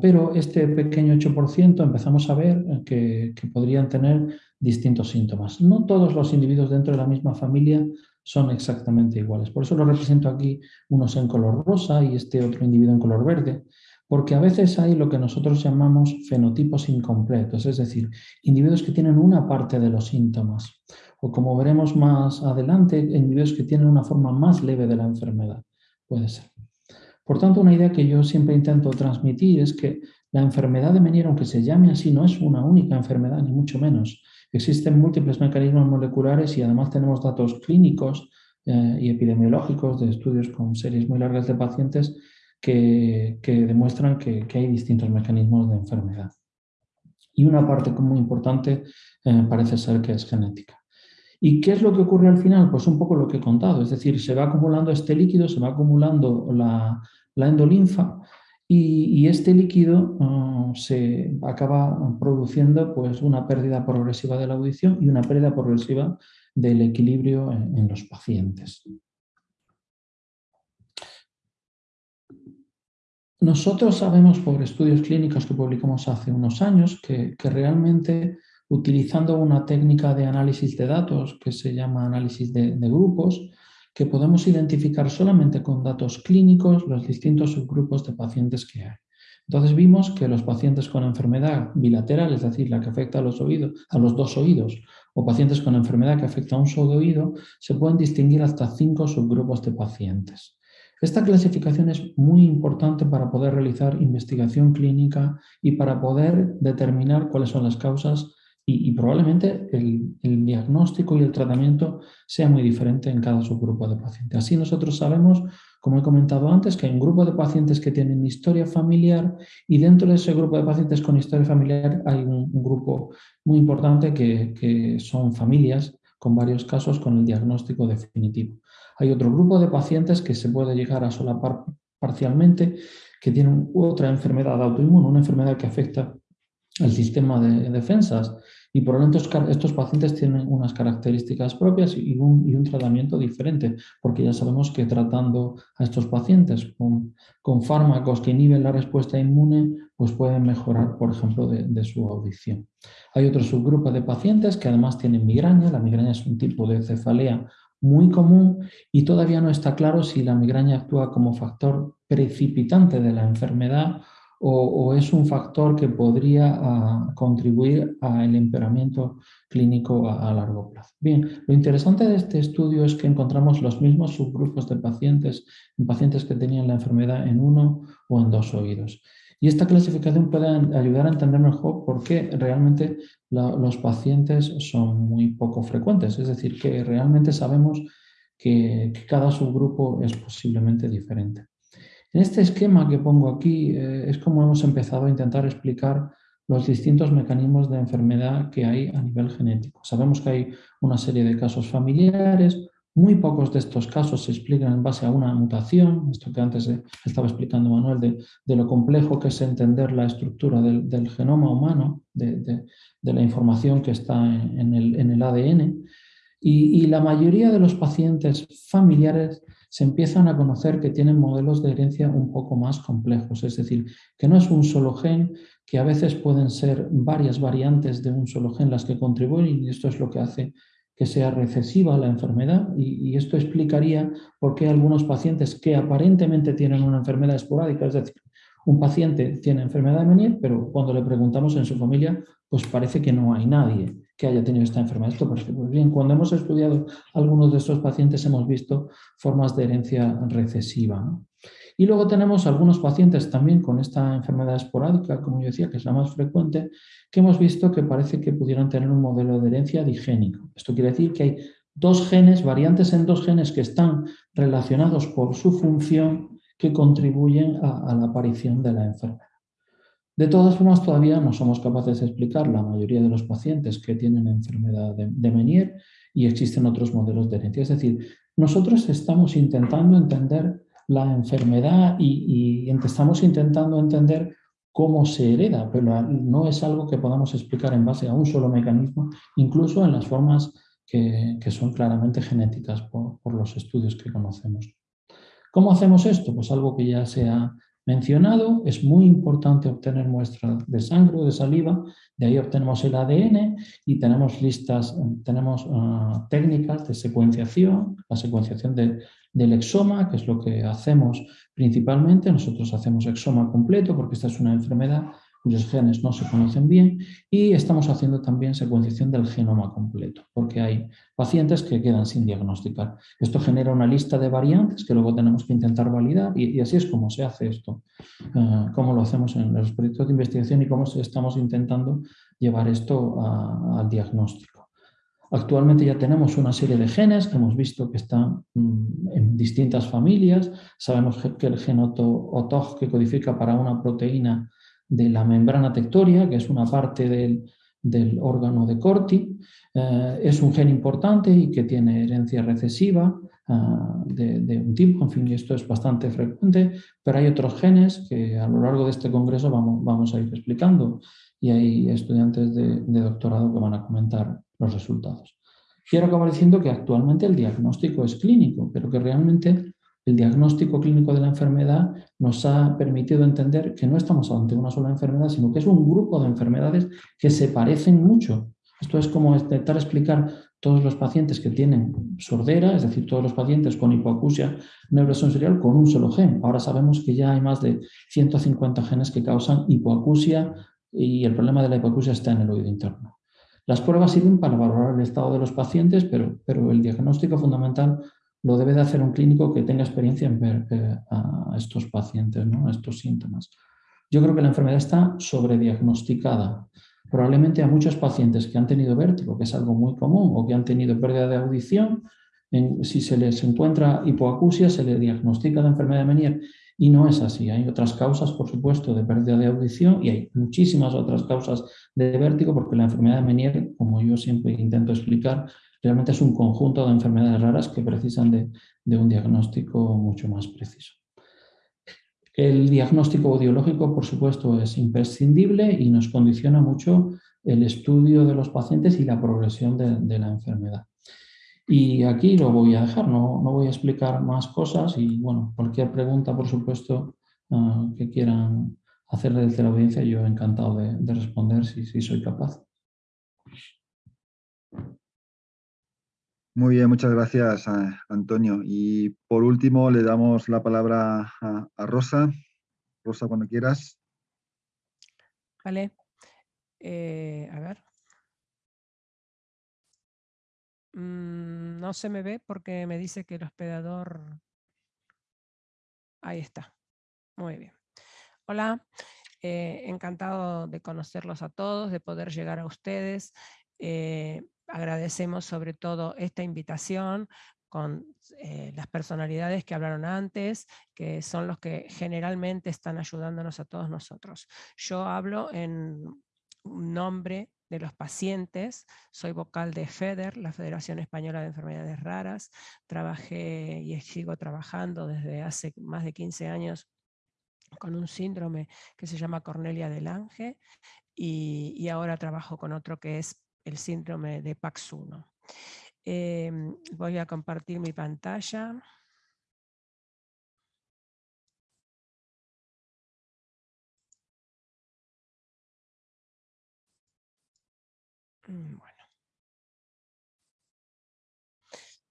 pero este pequeño 8% empezamos a ver que, que, podrían tener distintos síntomas. No todos los individuos dentro de la misma familia son exactamente iguales. Por eso lo represento aquí unos en color rosa y este otro individuo en color verde, porque a veces hay lo que nosotros llamamos fenotipos incompletos, es decir, individuos que tienen una parte de los síntomas, o como veremos más adelante, individuos que tienen una forma más leve de la enfermedad, puede ser. Por tanto, una idea que yo siempre intento transmitir es que la enfermedad de Meniere, aunque se llame así, no es una única enfermedad, ni mucho menos. Existen múltiples mecanismos moleculares y además tenemos datos clínicos eh, y epidemiológicos de estudios con series muy largas de pacientes que, demuestran que, hay distintos mecanismos de enfermedad. Y una parte muy importante eh, parece ser que es genética. ¿Y qué es lo que ocurre al final? Pues un poco lo que he contado, es decir, se va acumulando este líquido, se va acumulando la, la endolinfa y, este líquido ah, se acaba produciendo pues, una pérdida progresiva de la audición y una pérdida progresiva del equilibrio en, los pacientes. Nosotros sabemos por estudios clínicos que publicamos hace unos años que, realmente utilizando una técnica de análisis de datos que se llama análisis de grupos, que podemos identificar solamente con datos clínicos los distintos subgrupos de pacientes que hay. Entonces vimos que los pacientes con enfermedad bilateral, es decir, la que afecta a los, oídos, a los dos oídos, o pacientes con enfermedad que afecta a un solo oído, se pueden distinguir hasta cinco subgrupos de pacientes. Esta clasificación es muy importante para poder realizar investigación clínica y para poder determinar cuáles son las causas y, probablemente el, diagnóstico y el tratamiento sea muy diferente en cada subgrupo de pacientes. Así nosotros sabemos, como he comentado antes, que hay un grupo de pacientes que tienen historia familiar y dentro de ese grupo de pacientes con historia familiar hay un, grupo muy importante que, que son familias con varios casos con el diagnóstico definitivo. Hay otro grupo de pacientes que se puede llegar a solapar parcialmente, que tienen otra enfermedad autoinmune, una enfermedad que afecta al sistema de defensas y por lo tanto estos pacientes tienen unas características propias y un, y un, tratamiento diferente, porque ya sabemos que tratando a estos pacientes con, con fármacos que inhiben la respuesta inmune, pues pueden mejorar, por ejemplo, de, de, su audición. Hay otro subgrupo de pacientes que además tienen migraña. La migraña es un tipo de cefalea muy común y todavía no está claro si la migraña actúa como factor precipitante de la enfermedad o, es un factor que podría ah, contribuir al empeoramiento clínico a, largo plazo. Bien, lo interesante de este estudio es que encontramos los mismos subgrupos de pacientes en pacientes que tenían la enfermedad en uno o en dos oídos. Y esta clasificación puede ayudar a entender mejor por qué realmente los pacientes son muy poco frecuentes. Es decir, que realmente sabemos que cada subgrupo es posiblemente diferente. En este esquema que pongo aquí eh, es como hemos empezado a intentar explicar los distintos mecanismos de enfermedad que hay a nivel genético. Sabemos que hay una serie de casos familiares, muy pocos de estos casos se explican en base a una mutación, esto que antes estaba explicando Manuel, de, lo complejo que es entender la estructura del, genoma humano, de, la información que está en el, ADN. y la mayoría de los pacientes familiares se empiezan a conocer que tienen modelos de herencia un poco más complejos, es decir, que no es un solo gen, que a veces pueden ser varias variantes de un solo gen las que contribuyen y esto es lo que hace que sea recesiva la enfermedad y, esto explicaría por qué algunos pacientes que aparentemente tienen una enfermedad esporádica, es decir, un paciente tiene enfermedad de Meniere, pero cuando le preguntamos en su familia, pues parece que no hay nadie que haya tenido esta enfermedad. Esto bien, cuando hemos estudiado algunos de estos pacientes hemos visto formas de herencia recesiva. Y luego tenemos algunos pacientes también con esta enfermedad esporádica, como yo decía, que es la más frecuente, que hemos visto que parece que pudieran tener un modelo de herencia digénico. Esto quiere decir que hay dos genes, variantes en dos genes que están relacionados por su función que contribuyen a la aparición de la enfermedad. De todas formas, todavía no somos capaces de explicar la mayoría de los pacientes que tienen enfermedad de, de Meniere y existen otros modelos de herencia. Es decir, nosotros estamos intentando entender la enfermedad y, estamos intentando entender cómo se hereda, pero no es algo que podamos explicar en base a un solo mecanismo, incluso en las formas que, son claramente genéticas por, por, los estudios que conocemos. ¿Cómo hacemos esto? Pues algo que ya se ha mencionado, es muy importante obtener muestras de sangre o de saliva, de ahí obtenemos el ADN y tenemos listas, tenemos ah, técnicas de secuenciación, la secuenciación del exoma, que es lo que hacemos principalmente, nosotros hacemos exoma completo porque esta es una enfermedad cuyos genes no se conocen bien y estamos haciendo también secuenciación del genoma completo, porque hay pacientes que quedan sin diagnosticar. Esto genera una lista de variantes que luego tenemos que intentar validar y, así es como se hace esto, uh, cómo lo hacemos en los proyectos de investigación y cómo estamos intentando llevar esto al diagnóstico. Actualmente ya tenemos una serie de genes que hemos visto que están mm, en distintas familias. Sabemos que el genoto OTOG que codifica para una proteína de la membrana tectoria, que es una parte del, órgano de Corti. Eh, es un gen importante y que tiene herencia recesiva ah, de, un tipo, en fin, esto es bastante frecuente, pero hay otros genes que a lo largo de este congreso vamos, vamos a ir explicando y hay estudiantes de doctorado que van a comentar los resultados. Quiero acabar diciendo que actualmente el diagnóstico es clínico, pero que realmente el diagnóstico clínico de la enfermedad nos ha permitido entender que no estamos ante una sola enfermedad, sino que es un grupo de enfermedades que se parecen mucho. Esto es como intentar explicar todos los pacientes que tienen sordera, es decir, todos los pacientes con hipoacusia neurosensorial con un solo gen. Ahora sabemos que ya hay más de 150 genes que causan hipoacusia y el problema de la hipoacusia está en el oído interno. Las pruebas sirven para valorar el estado de los pacientes, pero, pero el diagnóstico fundamental lo debe de hacer un clínico que tenga experiencia en ver eh, a estos pacientes, ¿no? a estos síntomas. Yo creo que la enfermedad está sobrediagnosticada. Probablemente a muchos pacientes que han tenido vértigo, que es algo muy común, o que han tenido pérdida de audición, si se les encuentra hipoacusia, se le diagnostica la enfermedad de Menier y no es así. Hay otras causas, por supuesto, de pérdida de audición y hay muchísimas otras causas de vértigo porque la enfermedad de Menier, como yo siempre intento explicar, realmente es un conjunto de enfermedades raras que precisan de, un diagnóstico mucho más preciso. El diagnóstico audiológico, por supuesto, es imprescindible y nos condiciona mucho el estudio de los pacientes y la progresión de, la enfermedad. Y aquí lo voy a dejar, no, no, voy a explicar más cosas y bueno, cualquier pregunta, por supuesto, ah, que quieran hacer desde la audiencia, yo encantado de, responder si, si soy capaz. Muy bien, muchas gracias, Antonio. Y por último, le damos la palabra a, Rosa. Rosa, cuando quieras. Vale. Eh, a ver. Mm, no se me ve porque me dice que el hospedador... Ahí está. Muy bien. Hola, eh, encantado de conocerlos a todos, de poder llegar a ustedes. Eh, agradecemos sobre todo esta invitación con eh, las personalidades que hablaron antes, que son los que generalmente están ayudándonos a todos nosotros. Yo hablo en nombre de los pacientes, soy vocal de FEDER, la Federación Española de Enfermedades Raras, trabajé y sigo trabajando desde hace más de 15 años con un síndrome que se llama Cornelia del Lange y, y ahora trabajo con otro que es el síndrome de PAX1. Em, voy a compartir mi pantalla. Mm, bueno.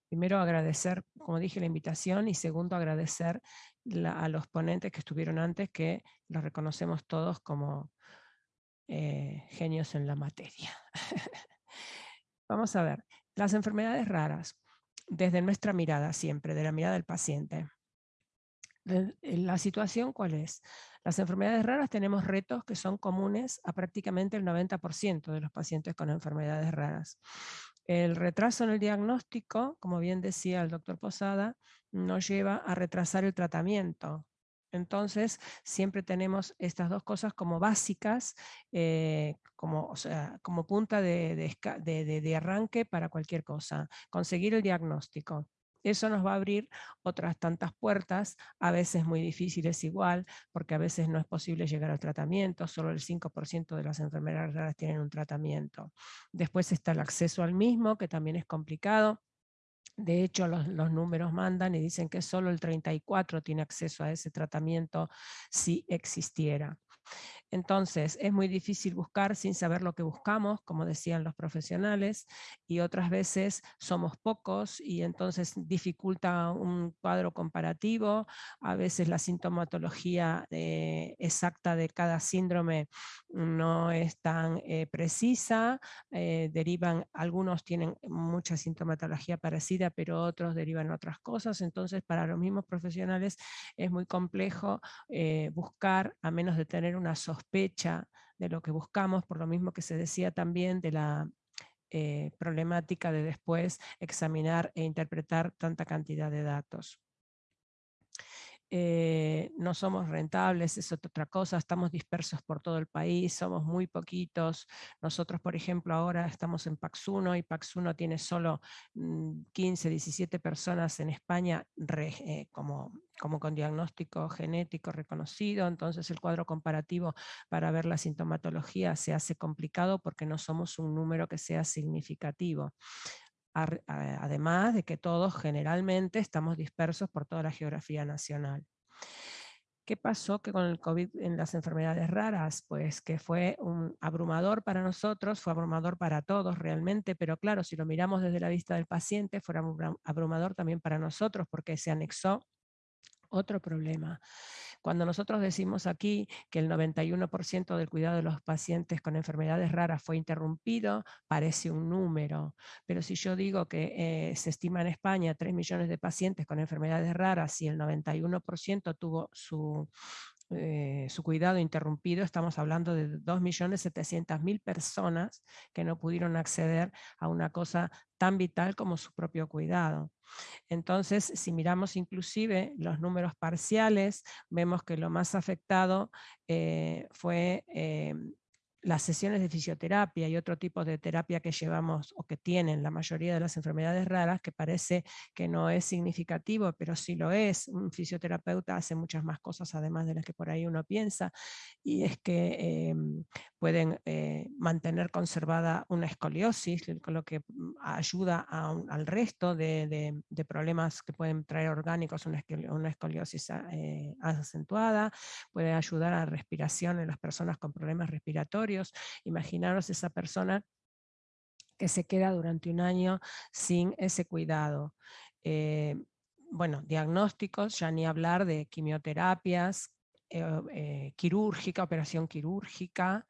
Primero agradecer, como dije, la invitación y segundo agradecer a los ponentes que estuvieron antes, que los reconocemos todos como eh, genios en la materia. [laughs] Vamos a ver, las enfermedades raras, desde nuestra mirada siempre, de la mirada del paciente. La situación, ¿cuál es? Las enfermedades raras tenemos retos que son comunes a prácticamente el 90% de los pacientes con enfermedades raras. El retraso en el diagnóstico, como bien decía el doctor Posada, nos lleva a retrasar el tratamiento, entonces, siempre tenemos estas dos cosas como básicas, eh, como, punta de, arranque para cualquier cosa. Conseguir el diagnóstico. Eso nos va a abrir otras tantas puertas, a veces muy difíciles igual, porque a veces no es posible llegar al tratamiento, solo el 5% de las enfermedades raras tienen un tratamiento. Después está el acceso al mismo, que también es complicado De hecho, los, números mandan y dicen que solo el 34 tiene acceso a ese tratamiento si existiera. Entonces, es muy difícil buscar sin saber lo que buscamos, como decían los profesionales, y otras veces somos pocos y entonces dificulta un cuadro comparativo. A veces la sintomatología eh, exacta de cada síndrome no es tan eh, precisa. Eh, derivan, algunos tienen mucha sintomatología parecida, pero otros derivan otras cosas. Entonces, para los mismos profesionales es muy complejo buscar, a menos de tener una sospecha de lo que buscamos, por lo mismo que se decía también de la eh, problemática de después examinar e interpretar tanta cantidad de datos. Eh, no somos rentables, es otra cosa, estamos dispersos por todo el país, somos muy poquitos. Nosotros, por ejemplo, ahora estamos en Paxuno y Paxuno tiene solo 15, mm, 17 personas en España eh, como, como con diagnóstico genético reconocido, entonces el cuadro comparativo para ver la sintomatología se hace complicado porque no somos un número que sea significativo además de que todos generalmente estamos dispersos por toda la geografía nacional. ¿Qué pasó que con el COVID en las enfermedades raras? Pues que fue un abrumador para nosotros, fue abrumador para todos realmente, pero claro, si lo miramos desde la vista del paciente, fue abrumador también para nosotros porque se anexó otro problema. Cuando nosotros decimos aquí que el 91% del cuidado de los pacientes con enfermedades raras fue interrumpido, parece un número, pero si yo digo que eh, se estima en España 3 millones de pacientes con enfermedades raras y el 91% tuvo su, eh, su cuidado interrumpido, estamos hablando de 2.700.000 personas que no pudieron acceder a una cosa tan vital como su propio cuidado. Entonces, si miramos inclusive los números parciales, vemos que lo más afectado eh, fue eh, las sesiones de fisioterapia y otro tipo de terapia que llevamos o que tienen la mayoría de las enfermedades raras, que parece que no es significativo, pero sí lo es. Un fisioterapeuta hace muchas más cosas además de las que por ahí uno piensa, y es que em, pueden eh, mantener conservada una escoliosis, lo que mm, ayuda al resto de, problemas que pueden traer orgánicos, una, escoliosis eh, acentuada, puede ayudar a respiración en las personas con problemas respiratorios, Imaginaros esa persona que se queda durante un año sin ese cuidado. Eh, bueno, diagnósticos, ya ni hablar de quimioterapias, eh, eh, quirúrgica, operación quirúrgica,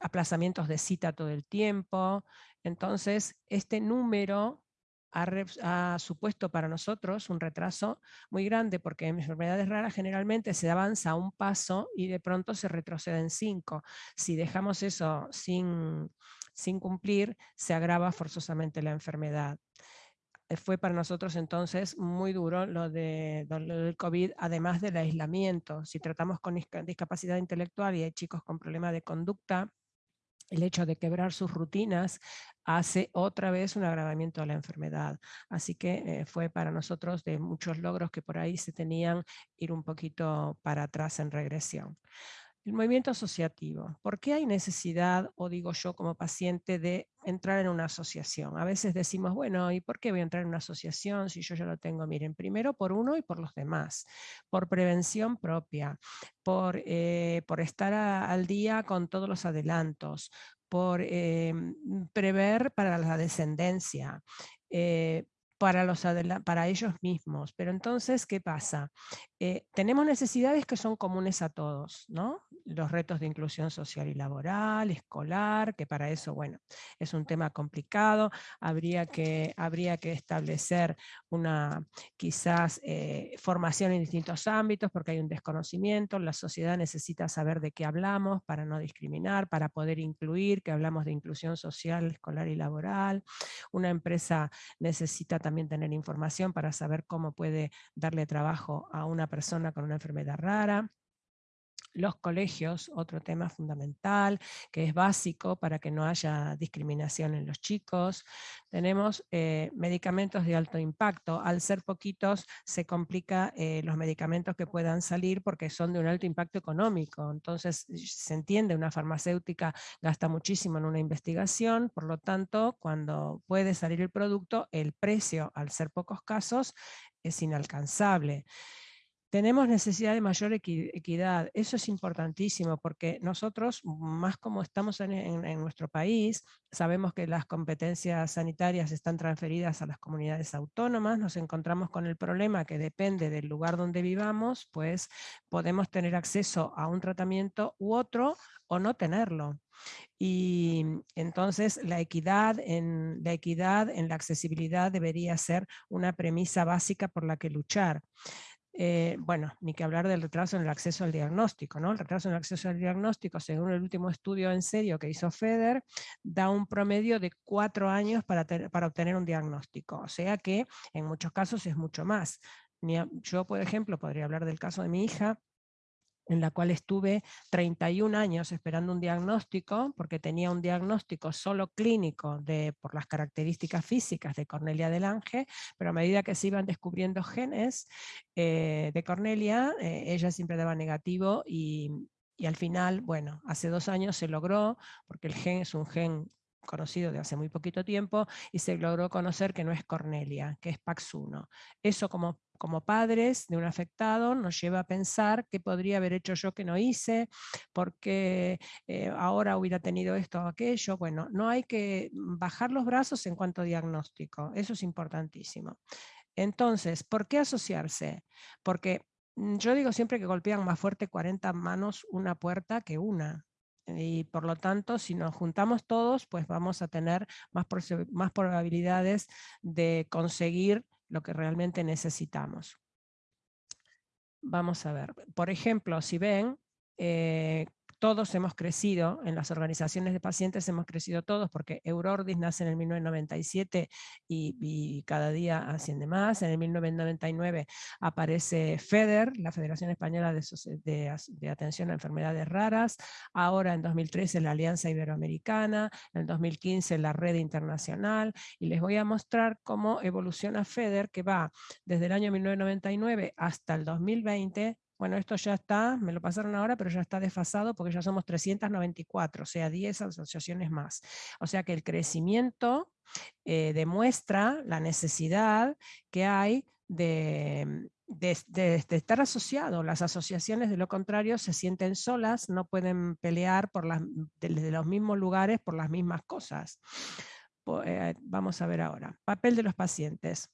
aplazamientos de cita todo el tiempo. Entonces, este número ha, supuesto para nosotros un retraso muy grande porque en enfermedades raras generalmente se avanza un paso y de pronto se retrocede en cinco. Si dejamos eso sin, sin cumplir, se agrava forzosamente la enfermedad eh, fue para nosotros entonces muy duro lo, de, lo del COVID, además del aislamiento. Si tratamos con discapacidad intelectual y hay chicos con problemas de conducta, el hecho de quebrar sus rutinas hace otra vez un agravamiento de la enfermedad. Así que eh, fue para nosotros de muchos logros que por ahí se tenían ir un poquito para atrás en regresión. El movimiento asociativo. ¿Por qué hay necesidad, o digo yo como paciente, de entrar en una asociación? A veces decimos, bueno, ¿y por qué voy a entrar en una asociación si yo ya lo tengo? Miren, primero por uno y por los demás, por prevención propia, por, eh, estar al día con todos los adelantos, por eh, prever para la descendencia, eh, para, los para ellos mismos. Pero entonces, ¿qué pasa? Tenemos necesidades que son comunes a todos, ¿no? Los retos de inclusión social y laboral, escolar, que para eso, bueno, es un tema complicado, habría que, habría que establecer una quizás eh, formación en distintos ámbitos porque hay un desconocimiento, la sociedad necesita saber de qué hablamos para no discriminar, para poder incluir, que hablamos de inclusión social, escolar y laboral, una empresa necesita también tener información para saber cómo puede darle trabajo a una persona con una enfermedad rara. Los colegios, otro tema fundamental, que es básico para que no haya discriminación en los chicos. Tenemos eh, medicamentos de alto impacto. Al ser poquitos, se complica eh, los medicamentos que puedan salir porque son de un alto impacto económico. Entonces, se entiende, una farmacéutica gasta muchísimo en una investigación, por lo tanto, cuando puede salir el producto, el precio, al ser pocos casos, es inalcanzable. Tenemos necesidad de mayor equidad, eso es importantísimo porque nosotros, más como estamos en, nuestro país, sabemos que las competencias sanitarias están transferidas a las comunidades autónomas, nos encontramos con el problema que depende del lugar donde vivamos, pues podemos tener acceso a un tratamiento u otro o no tenerlo. Y entonces la equidad, en, la equidad en la accesibilidad debería ser una premisa básica por la que luchar. Eh, bueno, ni que hablar del retraso en el acceso al diagnóstico, ¿no? El retraso en el acceso al diagnóstico, según el último estudio en serio que hizo FEDER, da un promedio de cuatro años para, para obtener un diagnóstico, o sea que en muchos casos es mucho más. Yo, por ejemplo, podría hablar del caso de mi hija, en la cual estuve 31 años esperando un diagnóstico, porque tenía un diagnóstico solo clínico de, por las características físicas de Cornelia del Ángel, pero a medida que se iban descubriendo genes eh, de Cornelia, eh, ella siempre daba negativo y, y al final, bueno, hace dos años se logró, porque el gen es un gen conocido de hace muy poquito tiempo, y se logró conocer que no es Cornelia, que es PAX1. Eso como como padres de un afectado nos lleva a pensar qué podría haber hecho yo que no hice, porque eh, ahora hubiera tenido esto o aquello. Bueno, no hay que bajar los brazos en cuanto a diagnóstico, eso es importantísimo. Entonces, ¿por qué asociarse? Porque mm, yo digo siempre que golpean más fuerte 40 manos una puerta que una. Y por lo tanto, si nos juntamos todos, pues vamos a tener más, más probabilidades de conseguir lo que realmente necesitamos. Vamos a ver, por ejemplo, si ven, eh, todos hemos crecido, en las organizaciones de pacientes hemos crecido todos, porque Eurordis nace en el 1997 y, cada día asciende más. En el 1999 aparece FEDER, la Federación Española de, Atención a Enfermedades Raras. Ahora en 2013 la Alianza Iberoamericana, en 2015 la Red Internacional. Y les voy a mostrar cómo evoluciona FEDER, que va desde el año 1999 hasta el 2020 bueno, esto ya está, me lo pasaron ahora, pero ya está desfasado porque ya somos 394, o sea, 10 asociaciones más. O sea que el crecimiento eh, demuestra la necesidad que hay de, estar asociado. Las asociaciones, de lo contrario, se sienten solas, no pueden pelear por desde los mismos lugares por las mismas cosas. Eh, vamos a ver ahora. Papel de los pacientes.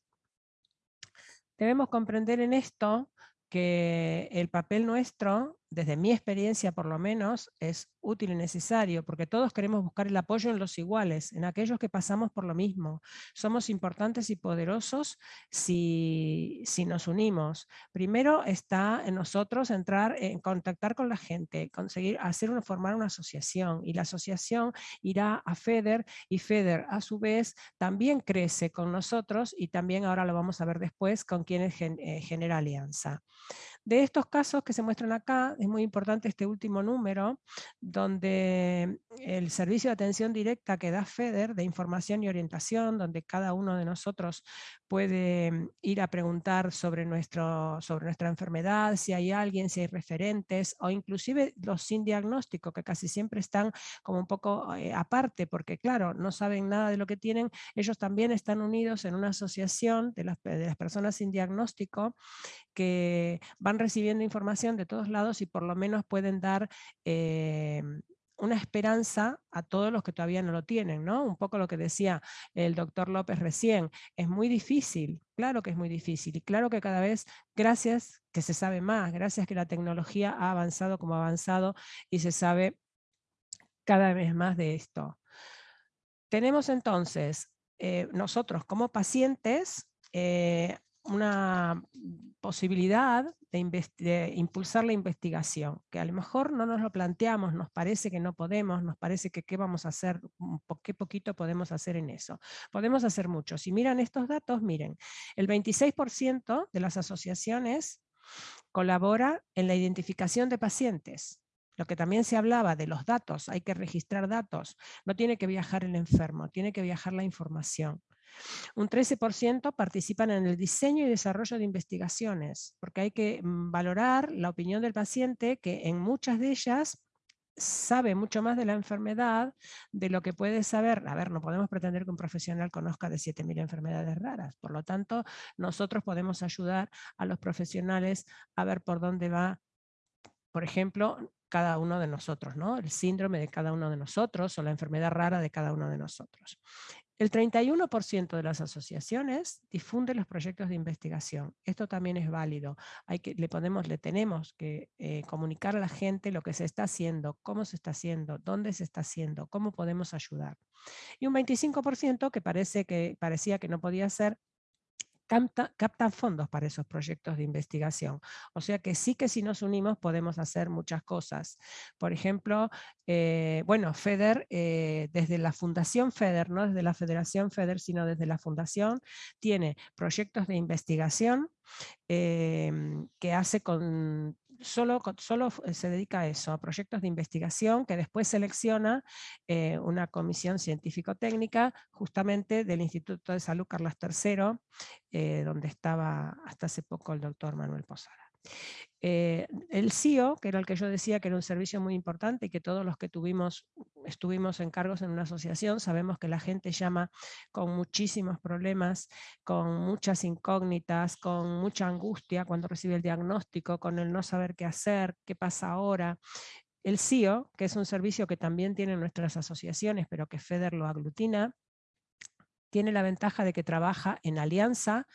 Debemos comprender en esto que el papel nuestro desde mi experiencia por lo menos, es útil y necesario, porque todos queremos buscar el apoyo en los iguales, en aquellos que pasamos por lo mismo. Somos importantes y poderosos si, si nos unimos. Primero está en nosotros entrar en contactar con la gente, conseguir hacer una, formar una asociación, y la asociación irá a FEDER, y FEDER a su vez también crece con nosotros, y también ahora lo vamos a ver después con quienes eh, genera alianza. De estos casos que se muestran acá, es muy importante este último número, donde el servicio de atención directa que da FEDER de información y orientación, donde cada uno de nosotros puede ir a preguntar sobre, nuestro, sobre nuestra enfermedad, si hay alguien, si hay referentes, o inclusive los sin diagnóstico, que casi siempre están como un poco eh, aparte, porque claro, no saben nada de lo que tienen, ellos también están unidos en una asociación de las, de las personas sin diagnóstico que van recibiendo información de todos lados y por lo menos pueden dar eh, una esperanza a todos los que todavía no lo tienen, ¿no? Un poco lo que decía el doctor López recién, es muy difícil, claro que es muy difícil, y claro que cada vez, gracias que se sabe más, gracias que la tecnología ha avanzado como ha avanzado y se sabe cada vez más de esto. Tenemos entonces, eh, nosotros como pacientes, eh, una posibilidad de, impulsar la investigación, que a lo mejor no nos lo planteamos, nos parece que no podemos, nos parece que qué vamos a hacer, qué poquito podemos hacer en eso. Podemos hacer mucho. Si miran estos datos, miren, el 26% de las asociaciones colabora en la identificación de pacientes. Lo que también se hablaba de los datos, hay que registrar datos. No tiene que viajar el enfermo, tiene que viajar la información. Un 13% participan en el diseño y desarrollo de investigaciones, porque hay que mm, valorar la opinión del paciente, que en muchas de ellas sabe mucho más de la enfermedad de lo que puede saber. A ver, no podemos pretender que un profesional conozca de 7.000 enfermedades raras. Por lo tanto, nosotros podemos ayudar a los profesionales a ver por dónde va, por ejemplo, cada uno de nosotros, ¿no? El síndrome de cada uno de nosotros o la enfermedad rara de cada uno de nosotros. El 31% de las asociaciones difunde los proyectos de investigación. Esto también es válido. Le, podemos, le tenemos que eh, comunicar a la gente lo que se está haciendo, cómo se está haciendo, dónde se está haciendo, cómo podemos ayudar. Y un 25% que, parece que parecía que no podía ser, captan fondos para esos proyectos de investigación. O sea que sí que si nos unimos podemos hacer muchas cosas. Por ejemplo, eh, bueno, FEDER, eh, desde la Fundación FEDER, no desde la Federación FEDER, sino desde la Fundación, tiene proyectos de investigación em, que hace con solo, solo se dedica a eso, a proyectos de investigación que después selecciona eh, una comisión científico-técnica justamente del Instituto de Salud Carlos III, eh, donde estaba hasta hace poco el doctor Manuel Posada. Eh, el CIO, que era el que yo decía que era un servicio muy importante y que todos los que tuvimos, estuvimos en cargos en una asociación, sabemos que la gente llama con muchísimos problemas, con muchas incógnitas, con mucha angustia cuando recibe el diagnóstico, con el no saber qué hacer, qué pasa ahora. El CIO, que es un servicio que también tienen nuestras asociaciones, pero que FEDER lo aglutina, tiene la ventaja de que trabaja en alianza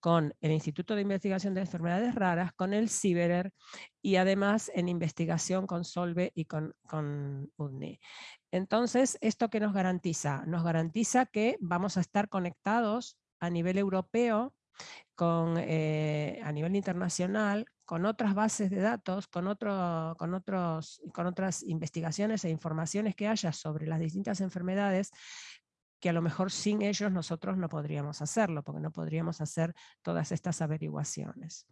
con el Instituto de Investigación de Enfermedades Raras, con el CIBERER y además en investigación con Solve y con, con UNI. Entonces, ¿esto qué nos garantiza? Nos garantiza que vamos a estar conectados a nivel europeo, con, eh, a nivel internacional, con otras bases de datos, con, con, otros, con otras investigaciones e informaciones que haya sobre las distintas enfermedades que a lo mejor sin ellos nosotros no podríamos hacerlo, porque no podríamos hacer todas estas averiguaciones.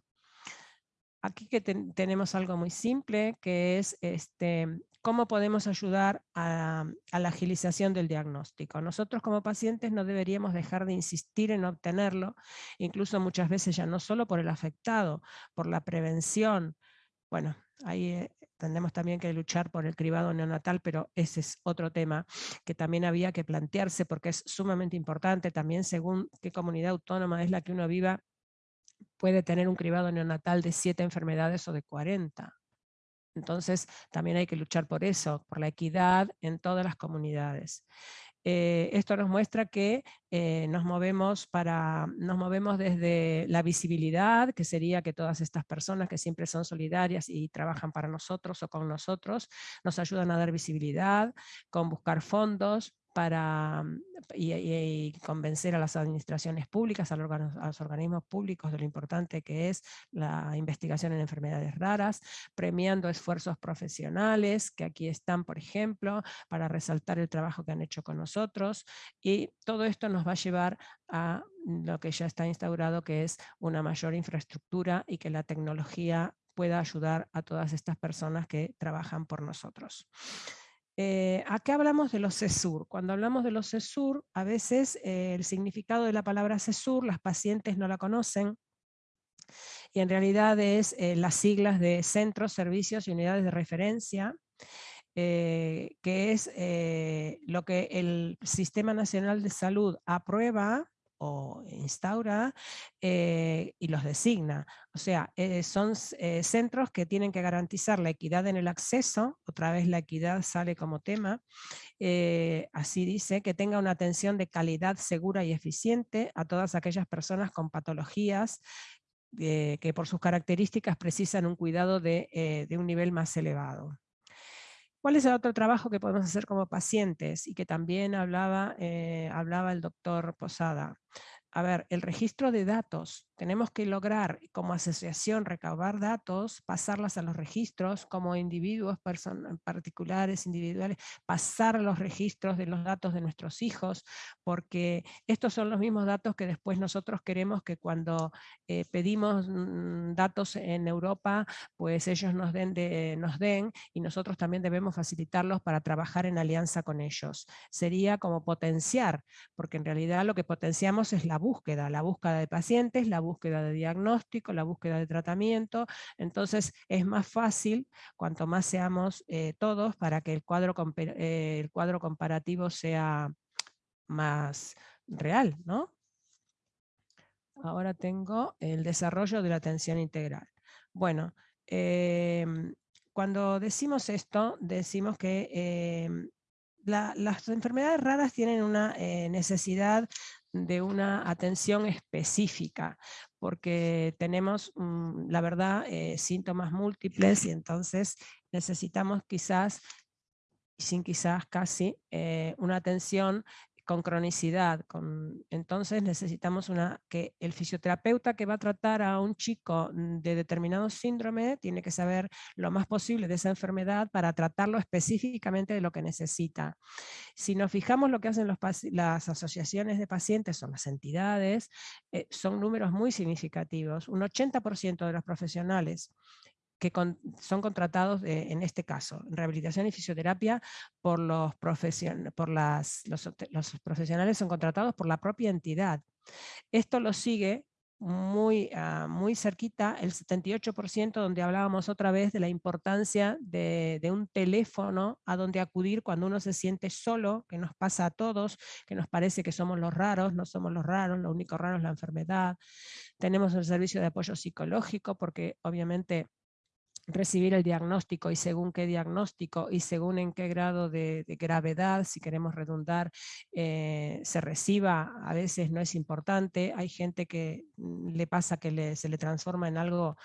Aquí que tenemos algo muy simple, que es este, cómo podemos ayudar a, a, la agilización del diagnóstico. Nosotros como pacientes no deberíamos dejar de insistir en obtenerlo, incluso muchas veces ya no solo por el afectado, por la prevención. Bueno, ahí eh, tendremos también que luchar por el cribado neonatal, pero ese es otro tema que también había que plantearse porque es sumamente importante, también según qué comunidad autónoma es la que uno viva, puede tener un cribado neonatal de siete enfermedades o de 40. Entonces también hay que luchar por eso, por la equidad en todas las comunidades. Eh, esto nos muestra que eh, nos, movemos para, nos movemos desde la visibilidad, que sería que todas estas personas que siempre son solidarias y trabajan para nosotros o con nosotros, nos ayudan a dar visibilidad, con buscar fondos, para mm, y, convencer a las administraciones públicas, a los, organismos públicos de lo importante que es la investigación en enfermedades raras, premiando esfuerzos profesionales, que aquí están, por ejemplo, para resaltar el trabajo que han hecho con nosotros, y todo esto nos va a llevar a lo que ya está instaurado, que es una mayor infraestructura y que la tecnología pueda ayudar a todas estas personas que trabajan por nosotros. Eh, qué hablamos de los CESUR. Cuando hablamos de los CESUR, a veces eh, el significado de la palabra CESUR, las pacientes no la conocen, y en realidad es eh, las siglas de Centros, Servicios y Unidades de Referencia, eh, que es lo que el Sistema Nacional de Salud aprueba o instaura eh, y los designa. O sea, eh, son eh, centros que tienen que garantizar la equidad en el acceso, otra vez la equidad sale como tema, así dice, que tenga una atención de calidad segura y eficiente a todas aquellas personas con patologías que por sus características precisan un cuidado de, de un nivel más elevado. ¿Cuál es el otro trabajo que podemos hacer como pacientes? Y que también hablaba, eh, hablaba el doctor Posada. A ver, el registro de datos tenemos que lograr como asociación recabar datos, pasarlas a los registros como individuos particulares, individuales, pasar los registros de los datos de nuestros hijos, porque estos son los mismos datos que después nosotros queremos que cuando eh, pedimos mm, datos en Europa, pues ellos nos den, nos den y nosotros también debemos facilitarlos para trabajar en alianza con ellos. Sería como potenciar, porque en realidad lo que potenciamos es la búsqueda, la búsqueda de pacientes, la búsqueda de diagnóstico, la búsqueda de tratamiento, entonces es más fácil cuanto más seamos eh, todos para que el cuadro, eh, el cuadro comparativo sea más real, ¿no? Ahora tengo el desarrollo de la atención integral. Bueno, em, cuando decimos esto, decimos que em, las enfermedades raras tienen una eh, necesidad de una atención específica, porque tenemos, mm, la verdad, eh, síntomas múltiples y entonces necesitamos quizás, sin quizás casi, eh, una atención con cronicidad. Entonces necesitamos una, que el fisioterapeuta que va a tratar a un chico de determinado síndrome tiene que saber lo más posible de esa enfermedad para tratarlo específicamente de lo que necesita. Si nos fijamos lo que hacen las asociaciones de pacientes o las entidades, eh, son números muy significativos. Un 80% de los profesionales que son contratados en este caso, en rehabilitación y fisioterapia, por, los, por las, los, profesionales son contratados por la propia entidad. Esto lo sigue muy, ah, muy cerquita el 78% donde hablábamos otra vez de la importancia de, de, un teléfono a donde acudir cuando uno se siente solo, que nos pasa a todos, que nos parece que somos los raros, no somos los raros, lo único raro es la enfermedad. Tenemos el servicio de apoyo psicológico porque obviamente recibir el diagnóstico y según qué diagnóstico y según en qué grado de, gravedad, si queremos redundar, eh, se reciba, a veces no es importante. Hay gente que mm, le pasa que se le transforma en algo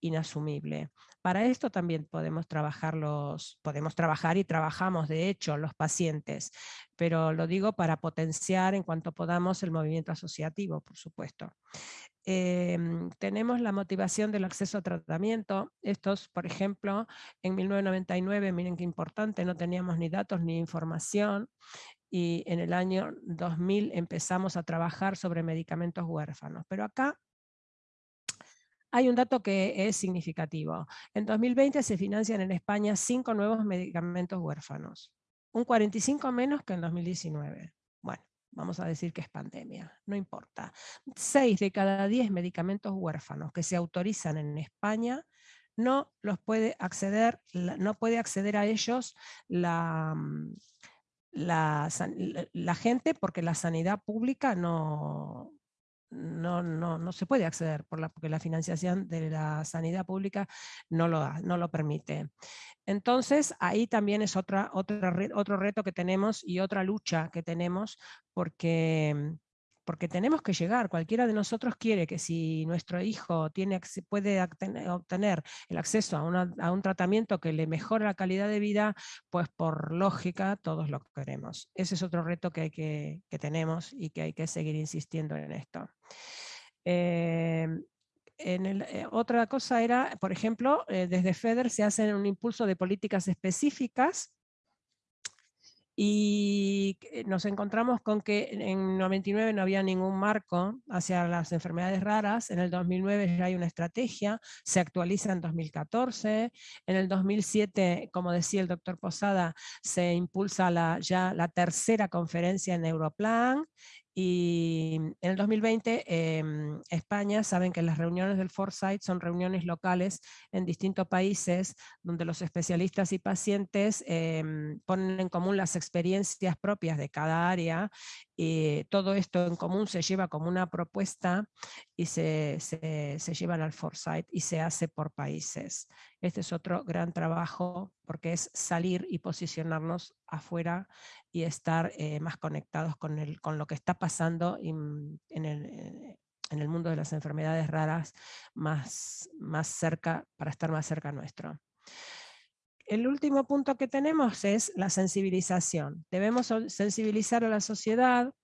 inasumible. Para esto también podemos trabajar, los, podemos trabajar y trabajamos de hecho los pacientes, pero lo digo para potenciar en cuanto podamos el movimiento asociativo, por supuesto. Em, tenemos la motivación del acceso a tratamiento. Estos, por ejemplo, en 1999, miren qué importante, no teníamos ni datos ni información y en el año 2000 empezamos a trabajar sobre medicamentos huérfanos. Pero acá hay un dato que es significativo. En 2020 se financian en España cinco nuevos medicamentos huérfanos, un 45 menos que en 2019. Vamos a decir que es pandemia, no importa. Seis de cada diez medicamentos huérfanos que se autorizan en España no los puede acceder, no puede acceder a ellos mm, la, la gente porque la sanidad pública no, no, no, no se puede acceder por la, porque la financiación de la sanidad pública no lo, no lo permite. Entonces, ahí también es otra, otra, otro reto que tenemos y otra lucha que tenemos porque porque tenemos que llegar, cualquiera de nosotros quiere que si nuestro hijo tiene, puede obtener el acceso a, un tratamiento que le mejore la calidad de vida, pues por lógica todos lo queremos. Ese es otro reto que, hay que, tenemos y que hay que seguir insistiendo en esto. Em, en eh, otra cosa era, por ejemplo, eh, desde FEDER se hace un impulso de políticas específicas y nos encontramos con que en 99 no había ningún marco hacia las enfermedades raras, en el 2009 ya hay una estrategia, se actualiza en 2014, en el 2007, como decía el doctor Posada, se impulsa la, ya la tercera conferencia en Europlan, y en el 2020, em, España, saben que las reuniones del Foresight son reuniones locales en distintos países donde los especialistas y pacientes em, ponen en común las experiencias propias de cada área y todo esto en común se lleva como una propuesta y se, se, se llevan al Foresight y se hace por países. Este es otro gran trabajo porque es salir y posicionarnos afuera y estar eh, más conectados con, el, con lo que está pasando en, el, eh, en, el, mundo de las enfermedades raras más, más cerca, para estar más cerca nuestro. El último punto que tenemos es la sensibilización. Debemos sensibilizar a la sociedad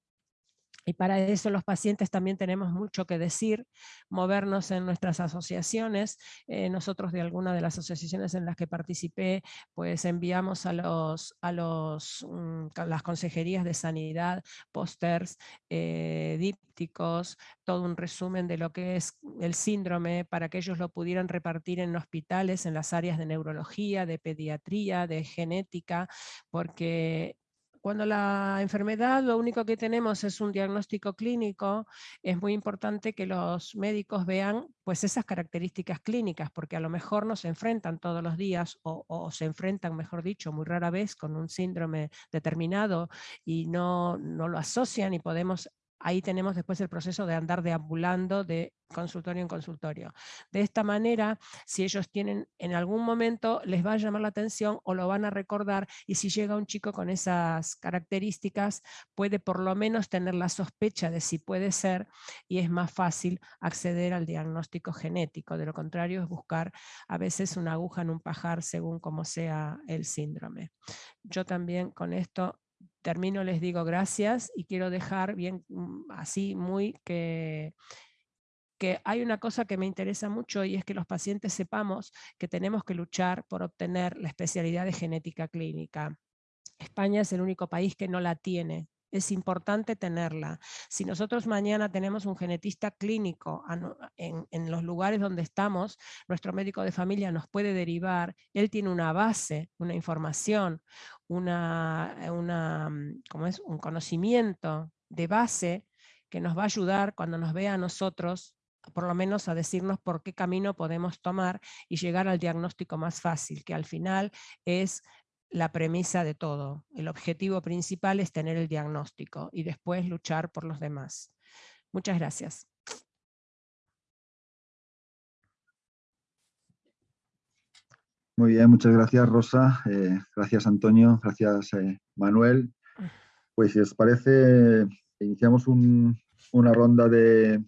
Y para eso los pacientes también tenemos mucho que decir, movernos en nuestras asociaciones. Eh, nosotros de alguna de las asociaciones en las que participé, pues enviamos a, los, a los, mm, las consejerías de sanidad, pósters, eh, dípticos, todo un resumen de lo que es el síndrome para que ellos lo pudieran repartir en hospitales, en las áreas de neurología, de pediatría, de genética, porque cuando la enfermedad lo único que tenemos es un diagnóstico clínico, es muy importante que los médicos vean pues esas características clínicas, porque a lo mejor no se enfrentan todos los días o, se enfrentan, mejor dicho, muy rara vez con un síndrome determinado y no, no lo asocian y podemos ahí tenemos después el proceso de andar deambulando de consultorio en consultorio. De esta manera, si ellos tienen en algún momento, les va a llamar la atención o lo van a recordar y si llega un chico con esas características, puede por lo menos tener la sospecha de si puede ser y es más fácil acceder al diagnóstico genético. De lo contrario es buscar a veces una aguja en un pajar según como sea el síndrome. Yo también con esto termino, les digo gracias y quiero dejar bien mm, así muy que, que hay una cosa que me interesa mucho y es que los pacientes sepamos que tenemos que luchar por obtener la especialidad de genética clínica. España es el único país que no la tiene es importante tenerla. Si nosotros mañana tenemos un genetista clínico en, los lugares donde estamos, nuestro médico de familia nos puede derivar, él tiene una base, una información, una, una, mm, es? un conocimiento de base que nos va a ayudar cuando nos vea a nosotros por lo menos a decirnos por qué camino podemos tomar y llegar al diagnóstico más fácil, que al final es la premisa de todo. El objetivo principal es tener el diagnóstico y después luchar por los demás. Muchas gracias. Muy bien, muchas gracias Rosa, eh, gracias Antonio, gracias eh, Manuel. Pues si os parece, iniciamos una ronda de,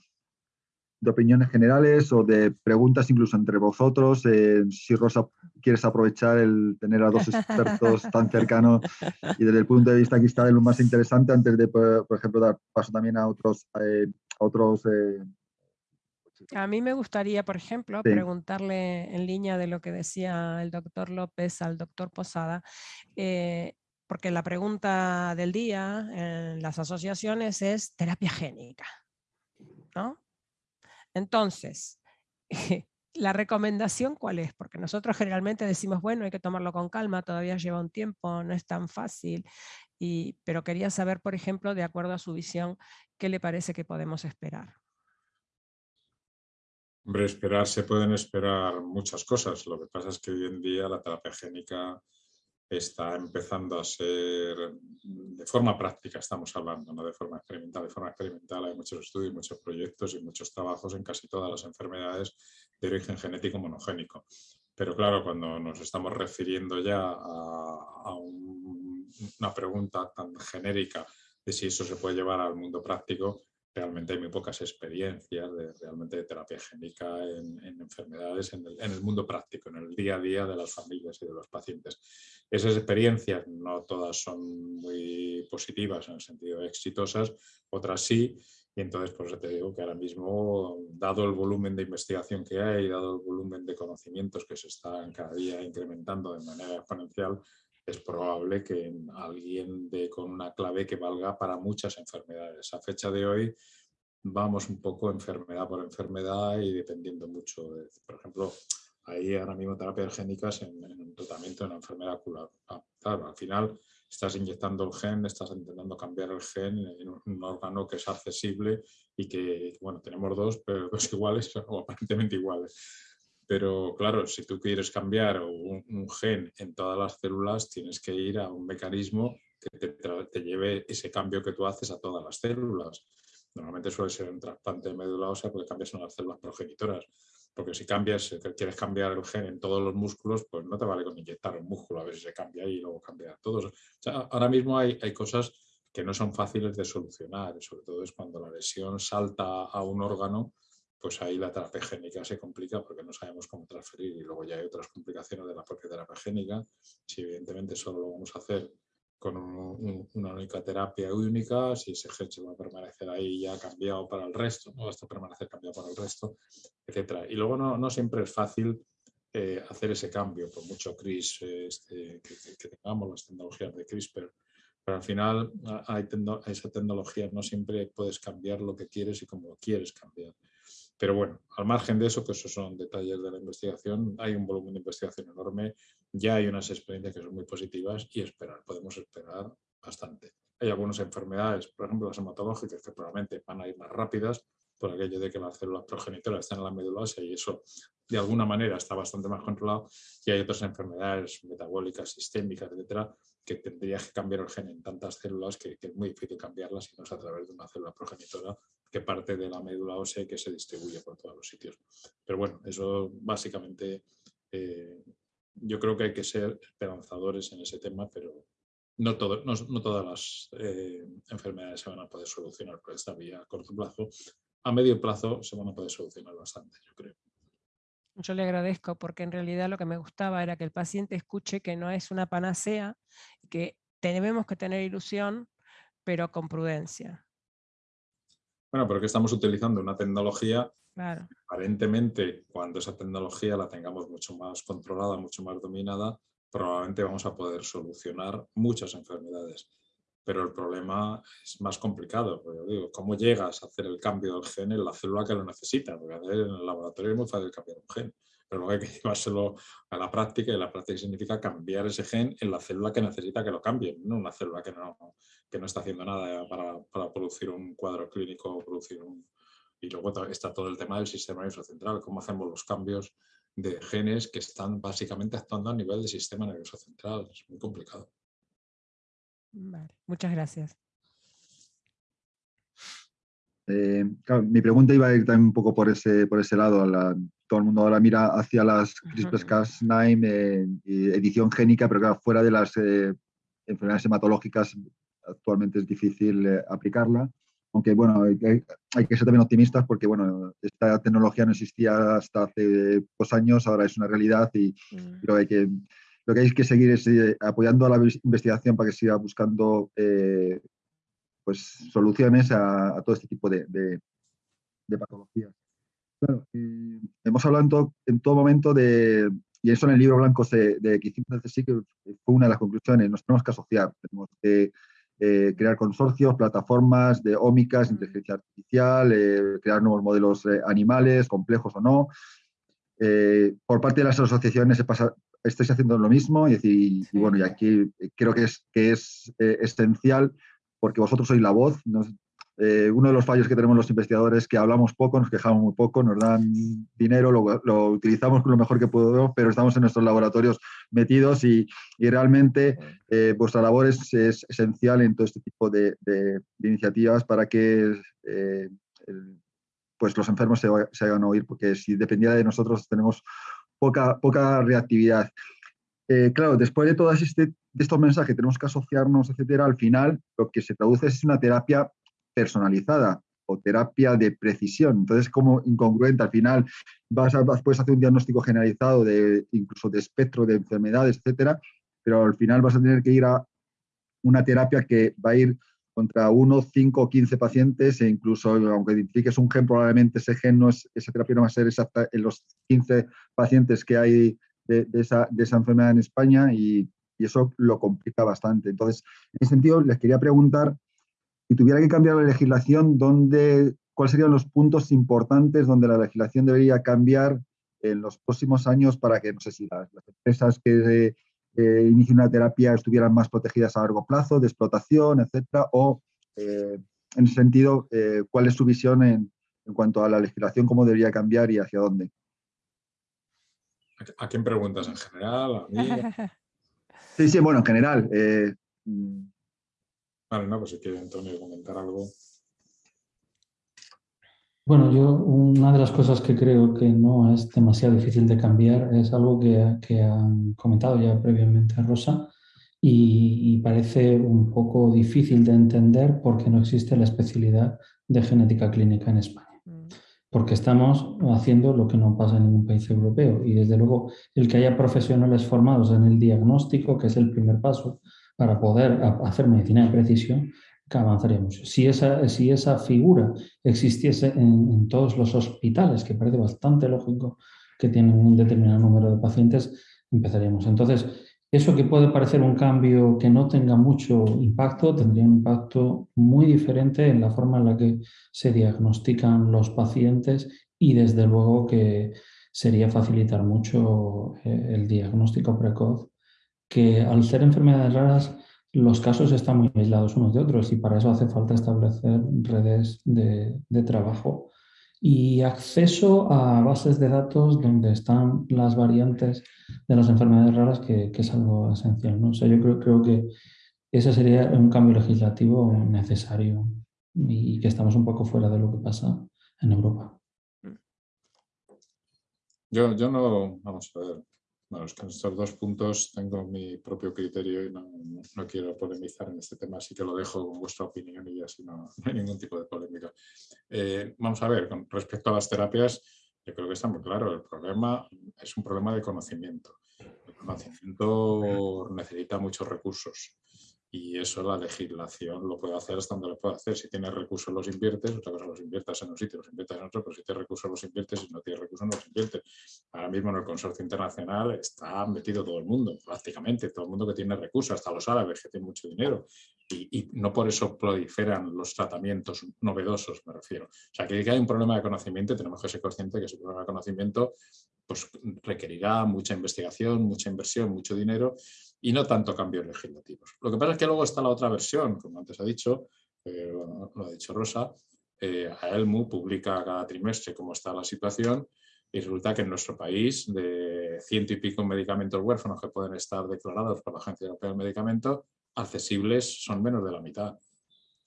de opiniones generales o de preguntas incluso entre vosotros. Eh, si Rosa quieres aprovechar el tener a dos expertos tan cercanos y desde el punto de vista quizá de lo más interesante antes de, por, ejemplo, dar paso también a otros... Eh, a otros eh, a mí me gustaría, por ejemplo, preguntarle en línea de lo que decía el doctor López al doctor Posada, porque la pregunta del día en las asociaciones es terapia génica, ¿no? Entonces, [laughs] la recomendación cuál es, porque nosotros generalmente decimos, bueno, hay que tomarlo con calma, todavía lleva un tiempo, no es tan fácil, y, pero quería saber, por ejemplo, de acuerdo a su visión, qué le parece que podemos esperar. Hombre, esperar, se pueden esperar muchas cosas. Lo que pasa es que hoy en día la terapia génica está empezando a ser, de forma práctica estamos hablando, no de forma experimental, de forma experimental hay muchos estudios, muchos proyectos y muchos trabajos en casi todas las enfermedades de origen genético monogénico. Pero claro, cuando nos estamos refiriendo ya a, una pregunta tan genérica de si eso se puede llevar al mundo práctico, realmente hay muy pocas experiencias de, realmente de terapia génica en, enfermedades en el, mundo práctico, en el día a día de las familias y de los pacientes. Esas experiencias no todas son muy positivas en el sentido de exitosas, otras sí, y entonces por eso te digo que ahora mismo, dado el volumen de investigación que hay, dado el volumen de conocimientos que se están cada día incrementando de manera exponencial, es probable que alguien dé con una clave que valga para muchas enfermedades. A fecha de hoy vamos un poco enfermedad por enfermedad y dependiendo mucho. De, por ejemplo, hay ahora mismo terapias génicas en, un tratamiento de una enfermedad ocular. Ah, claro, al final estás inyectando el gen, estás intentando cambiar el gen en un órgano que es accesible y que, bueno, tenemos dos, pero [laughs] dos iguales o aparentemente iguales. Pero claro, si tú quieres cambiar un, gen en todas las células, tienes que ir a un mecanismo que te, lleve ese cambio que tú haces a todas las células. Normalmente suele ser un trasplante de médula ósea porque cambias en las células progenitoras. Porque si cambias, quieres cambiar el gen en todos los músculos, pues no te vale con inyectar un músculo a ver si se cambia y luego cambia todos. ahora mismo hay cosas que no son fáciles de solucionar, sobre todo es cuando la lesión salta a un órgano pues ahí la terapia génica se complica porque no sabemos cómo transferir y luego ya hay otras complicaciones de la propia terapia génica. Si evidentemente solo lo vamos a hacer con una única terapia única, si ese se va a permanecer ahí ya cambiado para el resto, no va a permanecer cambiado para el resto, etc. Y luego no, siempre es fácil eh, hacer ese cambio, por mucho CRIS este, que, tengamos, las tecnologías de CRISPR, pero al final hay esa tecnología no siempre puedes cambiar lo que quieres y cómo lo quieres cambiar. Pero bueno, al margen de eso, que esos son detalles de la investigación, hay un volumen de investigación enorme, ya hay unas experiencias que son muy positivas y esperar, podemos esperar bastante. Hay algunas enfermedades, por ejemplo las hematológicas, que probablemente van a ir más rápidas por aquello de que las células progenitoras están en la médula ósea y eso de alguna manera está bastante más controlado y hay otras enfermedades metabólicas, sistémicas, etcétera, que tendrías que cambiar el gen en tantas células que, es muy difícil cambiarlas si no es a través de una célula progenitora que parte de la médula ósea que se distribuye por todos los sitios. Pero bueno, eso básicamente eh, yo creo que hay que ser esperanzadores en ese tema, pero no, todo, no, todas las eh, enfermedades se van a poder solucionar por esta vía a corto plazo. A medio plazo se van a poder solucionar bastante, yo creo. Yo le agradezco porque en realidad lo que me gustaba era que el paciente escuche que no es una panacea, que tenemos que tener ilusión, pero con prudencia. Bueno, porque estamos utilizando una tecnología, aparentemente cuando esa tecnología la tengamos mucho más controlada, mucho más dominada, probablemente vamos a poder solucionar muchas enfermedades pero el problema es más complicado. Porque, digo, ¿Cómo llegas a hacer el cambio del gen en la célula que lo necesita? Porque en el laboratorio es muy fácil cambiar un gen, pero luego [laughs] hay que llevárselo a la práctica y la práctica significa cambiar ese gen en la célula que necesita que lo cambie, no una célula que no, que no está haciendo nada para, para producir un cuadro clínico o producir un... Y luego está todo el tema del sistema nervioso central, cómo hacemos los cambios de genes que están básicamente actuando a nivel del sistema nervioso central. Es muy complicado. Muchas gracias. Eh, mi pregunta iba a ir también un poco por ese, por ese lado. Todo el mundo ahora mira hacia las CRISPR-Cas9 eh, edición génica, pero claro, fuera de las eh, enfermedades hematológicas actualmente es difícil aplicarla. Aunque bueno, hay, que ser también optimistas porque bueno, esta tecnología no existía hasta hace dos años, ahora es una realidad y mm. creo que hay que lo que hay que seguir es eh, apoyando a la investigación para que siga buscando eh, pues, soluciones a, todo este tipo de, patologías. Eh, hemos hablado en todo, momento de, y eso en el libro blanco de, de que hicimos sí que fue una de las conclusiones, nos tenemos que asociar, tenemos que crear consorcios, plataformas de ómicas, inteligencia artificial, crear nuevos modelos animales, complejos o no. por parte de las asociaciones se pasa, estáis haciendo lo mismo y, decir, y, bueno, y aquí creo que es, que es eh, esencial porque vosotros sois la voz. Eh, uno de los fallos que tenemos los investigadores es que hablamos poco, nos quejamos muy poco, nos dan dinero, lo, lo utilizamos lo mejor que podemos, pero estamos en nuestros laboratorios metidos y, y realmente eh, vuestra labor es, es, esencial en todo este tipo de, de, iniciativas para que pues los enfermos se, se hagan oír, porque si dependiera de nosotros tenemos poca, poca reactividad. Eh, claro, después de todos este, de estos mensajes, tenemos que asociarnos, etcétera, al final lo que se traduce es una terapia personalizada o terapia de precisión. Entonces, como incongruente, al final vas a, puedes hacer un diagnóstico generalizado de incluso de espectro de enfermedades, etcétera, pero al final vas a tener que ir a una terapia que va a ir contra 1, 5 o 15 pacientes e incluso, aunque identifiques un gen, probablemente ese gen no es, esa terapia no va a ser exacta en los 15 pacientes que hay de, esa, enfermedad en España y, y, eso lo complica bastante. Entonces, en ese sentido, les quería preguntar, si tuviera que cambiar la legislación, ¿dónde, ¿cuáles serían los puntos importantes donde la legislación debería cambiar en los próximos años para que, no sé si las, las empresas que eh, inicie una terapia estuvieran más protegidas a largo plazo, de explotación, etcétera, o eh, en ese sentido, eh, cuál es su visión en, en, cuanto a la legislación, cómo debería cambiar y hacia dónde. ¿A quién preguntas? ¿En general? ¿A mí? Sí, sí, bueno, en general. Vale, no, pues si quiere Antonio comentar algo. Bueno, yo una de las cosas que creo que no es demasiado difícil de cambiar es algo que, que han comentado ya previamente Rosa y, y, parece un poco difícil de entender porque no existe la especialidad de genética clínica en España. Mm. Porque estamos haciendo lo que no pasa en ningún país europeo y desde luego el que haya profesionales formados en el diagnóstico, que es el primer paso, para poder hacer medicina de precisión, que avanzaríamos. Si esa, si esa figura existiese en, todos los hospitales, que parece bastante lógico que tienen un determinado número de pacientes, empezaríamos. Entonces, eso que puede parecer un cambio que no tenga mucho impacto, tendría un impacto muy diferente en la forma en la que se diagnostican los pacientes y desde luego que sería facilitar mucho eh, el diagnóstico precoz, que al ser enfermedades raras los casos están muy aislados unos de otros y para eso hace falta establecer redes de, trabajo y acceso a bases de datos donde están las variantes de las enfermedades raras, que, es algo esencial. ¿no? O yo creo, creo que ese sería un cambio legislativo necesario y que estamos un poco fuera de lo que pasa en Europa. Yo, yo no, vamos a ver, bueno, estos dos puntos tengo mi propio criterio y no, no, quiero polemizar en este tema, así que lo dejo con vuestra opinión y así no, no hay ningún tipo de polémica. Eh, vamos a ver, con respecto a las terapias, yo creo que está muy claro, el problema es un problema de conocimiento. El conocimiento necesita muchos recursos y eso la legislación lo puede hacer hasta donde lo puede hacer. Si tienes recursos los inviertes, otra cosa los inviertas en un sitio, los inviertes en otro, pero si tienes recursos los inviertes, si no tienes recursos no los inviertes. Ahora mismo en el consorcio internacional está metido todo el mundo, prácticamente todo el mundo que tiene recursos, hasta los árabes que tienen mucho dinero. Y, y no por eso proliferan los tratamientos novedosos, me refiero. O sea, que hay un problema de conocimiento tenemos que ser conscientes que ese problema de conocimiento pues, requerirá mucha investigación, mucha inversión, mucho dinero y no tanto cambios legislativos. Lo que pasa es que luego está la otra versión, como antes ha dicho, eh, lo ha dicho Rosa, eh, AELMU publica cada trimestre cómo está la situación y resulta que en nuestro país de ciento y pico medicamentos huérfanos que pueden estar declarados por la Agencia Europea del Medicamento, accesibles son menos de la mitad.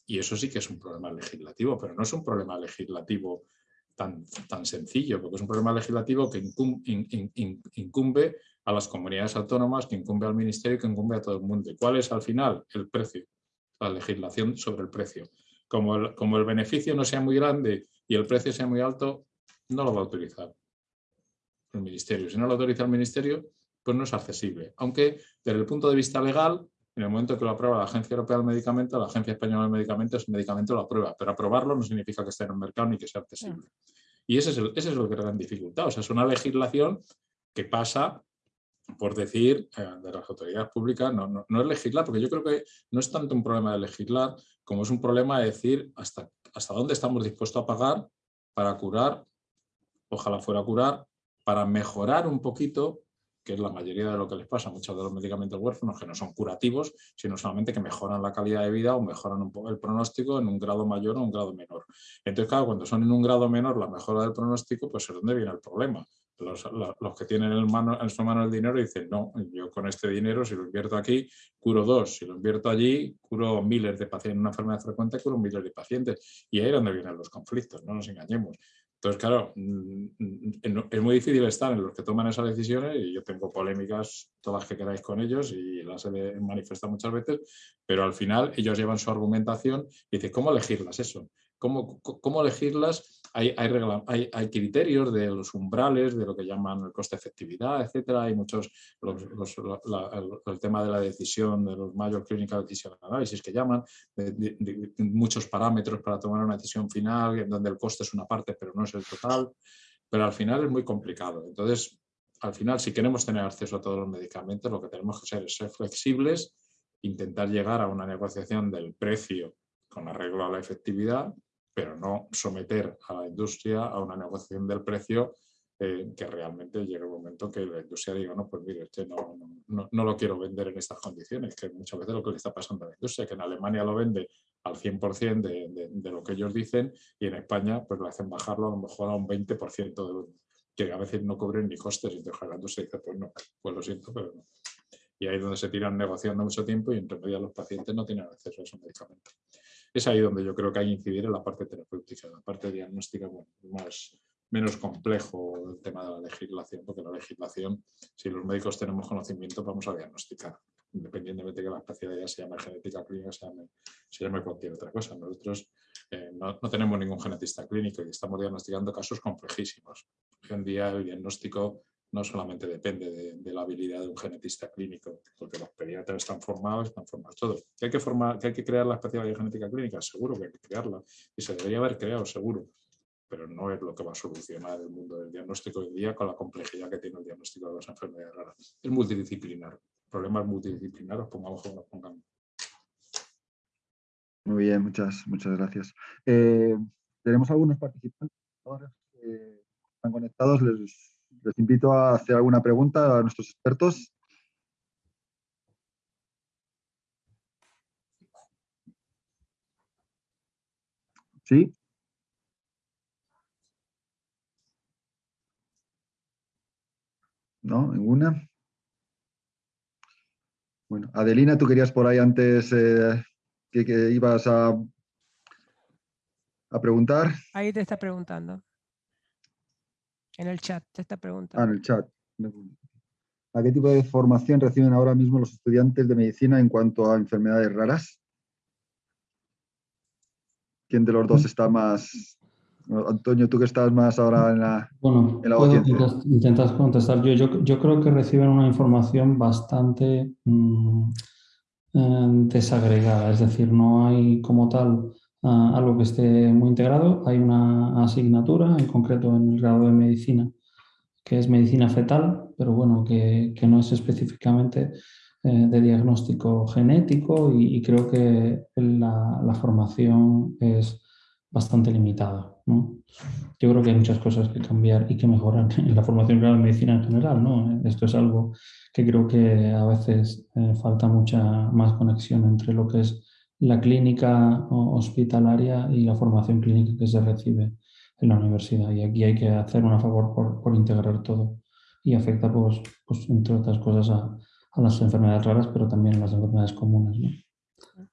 Y eso sí que es un problema legislativo, pero no es un problema legislativo tan, tan sencillo, porque es un problema legislativo que incumbe a las comunidades autónomas, que incumbe al ministerio y que incumbe a todo el mundo. ¿Y cuál es al final? El precio, la legislación sobre el precio. Como el, como el beneficio no sea muy grande y el precio sea muy alto, no lo va a utilizar el ministerio. Si no lo autoriza el ministerio, pues no es accesible. Aunque desde el punto de vista legal, en el momento que lo aprueba la Agencia Europea del Medicamento, la Agencia Española del Medicamento, ese medicamento lo aprueba, pero aprobarlo no significa que esté en el mercado ni que sea accesible. Y ese es, el, ese es lo que gran dificultad. O sea, es una legislación que pasa por decir eh, de las autoridades públicas, no, no, es legislar, porque yo creo que no es tanto un problema de legislar como es un problema de decir hasta, hasta dónde estamos dispuestos a pagar para curar, ojalá fuera curar, para mejorar un poquito que es la mayoría de lo que les pasa a muchos de los medicamentos huérfanos, que no son curativos, sino solamente que mejoran la calidad de vida o mejoran un poco el pronóstico en un grado mayor o un grado menor. Entonces, claro, cuando son en un grado menor la mejora del pronóstico, pues es donde viene el problema. Los, que tienen en, su mano el dinero dicen, no, yo con este dinero, si lo invierto aquí, curo dos, si lo invierto allí, curo miles de pacientes, en una enfermedad frecuente, curo miles de pacientes. Y ahí es donde vienen los conflictos, no nos engañemos. Entonces, claro, mm, mm, es muy difícil estar en los que toman esas decisiones y yo tengo polémicas todas que queráis con ellos y las he manifestado muchas veces, pero al final ellos llevan su argumentación y dicen, ¿cómo elegirlas eso? ¿Cómo, cómo elegirlas? hay, hay, hay, criterios de los umbrales, de lo que llaman el coste-efectividad, etcétera. Hay muchos, el, tema de la decisión, de los mayor clinical decision análisis que llaman, muchos parámetros para tomar una decisión final, donde el coste es una parte, pero no es el total. Pero al final es muy complicado. Entonces, al final, si queremos tener acceso a todos los medicamentos, lo que tenemos que hacer es ser flexibles, intentar llegar a una negociación del precio con arreglo a la efectividad pero no someter a la industria a una negociación del precio eh, que realmente llegue un momento que la industria diga, no, pues mire, este no, no, no, lo quiero vender en estas condiciones, que muchas veces lo que le está pasando a la industria, que en Alemania lo vende al 100% de, de, de, lo que ellos dicen y en España pues lo hacen bajarlo a lo mejor a un 20% de, que a veces no cobren ni costes y la industria dice, pues no, pues lo siento, pero no. Y ahí es donde se tiran negociando mucho tiempo y entre medio los pacientes no tienen acceso a esos medicamentos es ahí donde yo creo que hay que incidir en la parte terapéutica, la parte diagnóstica, bueno, más, menos complejo el tema de la legislación, porque la legislación, si los médicos tenemos conocimiento, vamos a diagnosticar, independientemente de que la especialidad se llame genética clínica, se llame, se llame cualquier otra cosa. Nosotros eh, no, no, tenemos ningún genetista clínico y estamos diagnosticando casos complejísimos. Hoy en día el diagnóstico no solamente depende de, la habilidad de un genetista clínico, porque los pediatras están formados, están formados todos. ¿Que hay que, formar, que hay que crear la especialidad de genética clínica? Seguro que hay que crearla y se debería haber creado, seguro, pero no es lo que va a solucionar el mundo del diagnóstico hoy día con la complejidad que tiene el diagnóstico de las enfermedades raras. Es multidisciplinar. Problemas multidisciplinarios, pongamos como pongamos. Muy bien, muchas, muchas gracias. Eh, tenemos algunos participantes que están conectados. Les les invito a hacer alguna pregunta a nuestros expertos. ¿Sí? ¿No? ¿Ninguna? Bueno, Adelina, tú querías por ahí antes eh, que, que, ibas a, a preguntar. Ahí te está preguntando. En el chat, te está preguntando. Ah, en el chat. ¿A qué tipo de formación reciben ahora mismo los estudiantes de medicina en cuanto a enfermedades raras? ¿Quién de los dos está más... Antonio, tú que estás más ahora en la, bueno, en intentas contestar yo. yo. creo que reciben una información bastante mm, eh, desagregada, es decir, no hay como tal algo que esté muy integrado. Hay una asignatura, en concreto en el grado de medicina, que es medicina fetal, pero bueno, que, que no es específicamente eh, de diagnóstico genético y, creo que la, la, formación es bastante limitada. ¿no? Yo creo que hay muchas cosas que cambiar y que mejorar [laughs] en la formación grado de medicina en general. ¿no? Esto es algo que creo que a veces eh, falta mucha más conexión entre lo que es la clínica hospitalaria y la formación clínica que se recibe en la universidad. Y aquí hay que hacer un favor por, integrar todo. Y afecta, pues, pues entre otras cosas, a, las enfermedades raras, pero también a las enfermedades comunes. ¿no?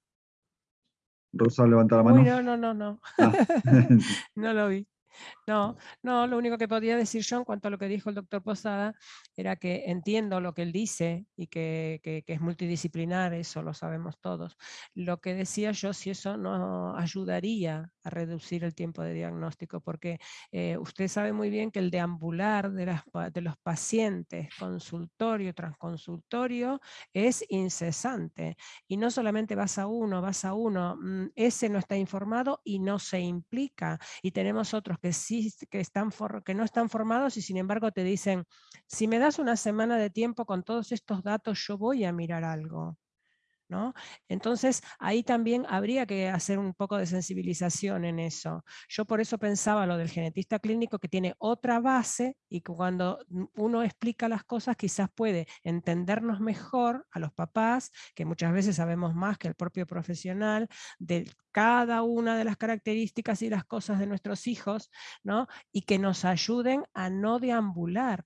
Rosa, levanta la mano. no, no, no, no. Ah. [laughs] no lo vi. No, no, lo único que podía decir yo en cuanto a lo que dijo el doctor Posada era que entiendo lo que él dice y que, es multidisciplinar, eso lo sabemos todos. Lo que decía yo, si eso no ayudaría a reducir el tiempo de diagnóstico, porque eh, usted sabe muy bien que el deambular de, los pacientes, consultorio tras consultorio, es incesante. Y no solamente vas a uno, vas a uno, mm, ese no está informado y no se implica. Y tenemos otros que sí que, están que no están formados y sin embargo te dicen, si me das una semana de tiempo con todos estos datos, yo voy a mirar algo. ¿No? Entonces, ahí también habría que hacer un poco de sensibilización en eso. Yo por eso pensaba lo del genetista clínico que tiene otra base y que cuando uno explica las cosas quizás puede entendernos mejor a los papás, que muchas veces sabemos más que el propio profesional, de cada una de las características y las cosas de nuestros hijos, ¿no? y que nos ayuden a no deambular,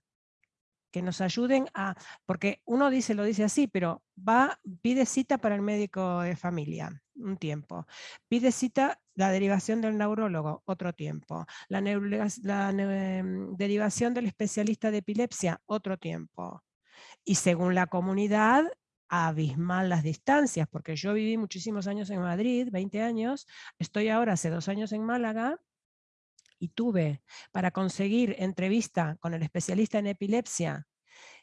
que nos ayuden a, porque uno dice, lo dice así, pero va, pide cita para el médico de familia, un tiempo, pide cita la derivación del neurólogo, otro tiempo, la, la em, derivación del especialista de epilepsia, otro tiempo. Y según la comunidad, abismal las distancias, porque yo viví muchísimos años en Madrid, 20 años, estoy ahora hace dos años en Málaga, y tuve para conseguir entrevista con el especialista en epilepsia,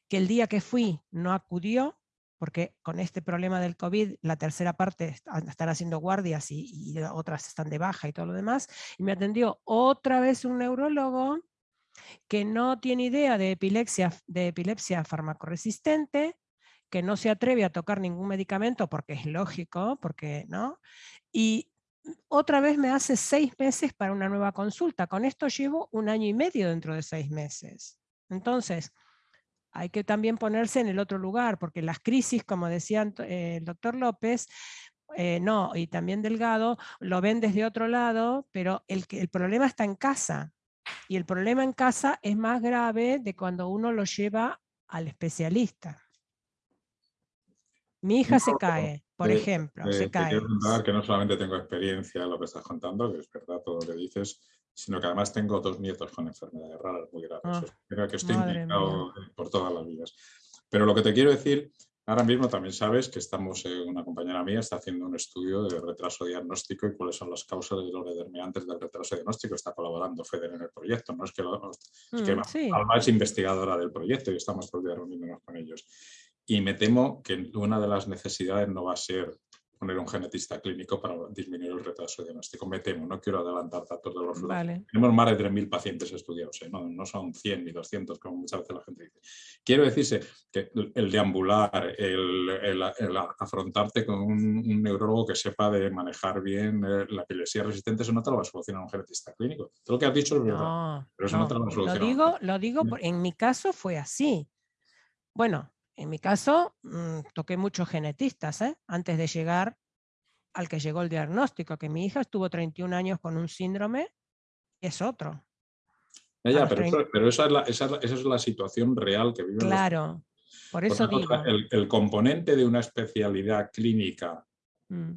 que el día que fui no acudió, porque con este problema del COVID la tercera parte están haciendo guardias y, y, otras están de baja y todo lo demás, y me atendió otra vez un neurólogo que no tiene idea de epilepsia, de epilepsia farmacoresistente, que no se atreve a tocar ningún medicamento porque es lógico, porque no, y otra vez me hace seis meses para una nueva consulta. Con esto llevo un año y medio dentro de seis meses. Entonces, hay que también ponerse en el otro lugar, porque las crisis, como decía eh, el doctor López, eh, no, y también Delgado, lo ven desde otro lado, pero el, el problema está en casa. Y el problema en casa es más grave de cuando uno lo lleva al especialista. Mi hija se cae, por ejemplo, se cae. Quiero contar que no solamente tengo experiencia en lo que estás contando, que es verdad todo lo que dices, sino que además tengo dos nietos con enfermedades raras muy graves. Ah, que estoy implicado por todas las vías. Pero lo que te quiero decir, Ahora mismo también sabes que estamos, eh, una compañera mía está haciendo un estudio de retraso diagnóstico y cuáles son las causas de los determinantes del retraso diagnóstico. Está colaborando FEDER en el proyecto, no es que, mm, Alma es investigadora del proyecto y estamos todo reuniéndonos con ellos. Y me temo que una de las necesidades no va a ser poner un genetista clínico para disminuir el retraso diagnóstico. Me temo, no quiero adelantar datos de los vale. Tenemos más de 3.000 pacientes estudiados, ¿eh? no, son 100 ni 200 como muchas veces la gente dice. Quiero decirse que el deambular, el, el, afrontarte con un, neurólogo que sepa de manejar bien eh, la epilepsia resistente, eso no te lo va a solucionar un genetista clínico. Todo lo que has dicho es verdad, pero eso no, te lo va a solucionar. Lo digo, lo digo en mi caso fue así. Bueno, en mi caso, mm, toqué muchos genetistas ¿eh? antes de llegar al que llegó el diagnóstico, que mi hija estuvo 31 años con un síndrome y es otro. Ya, pero, esa, es la, situación real que vive. Claro, por eso digo. el, componente de una especialidad clínica mm.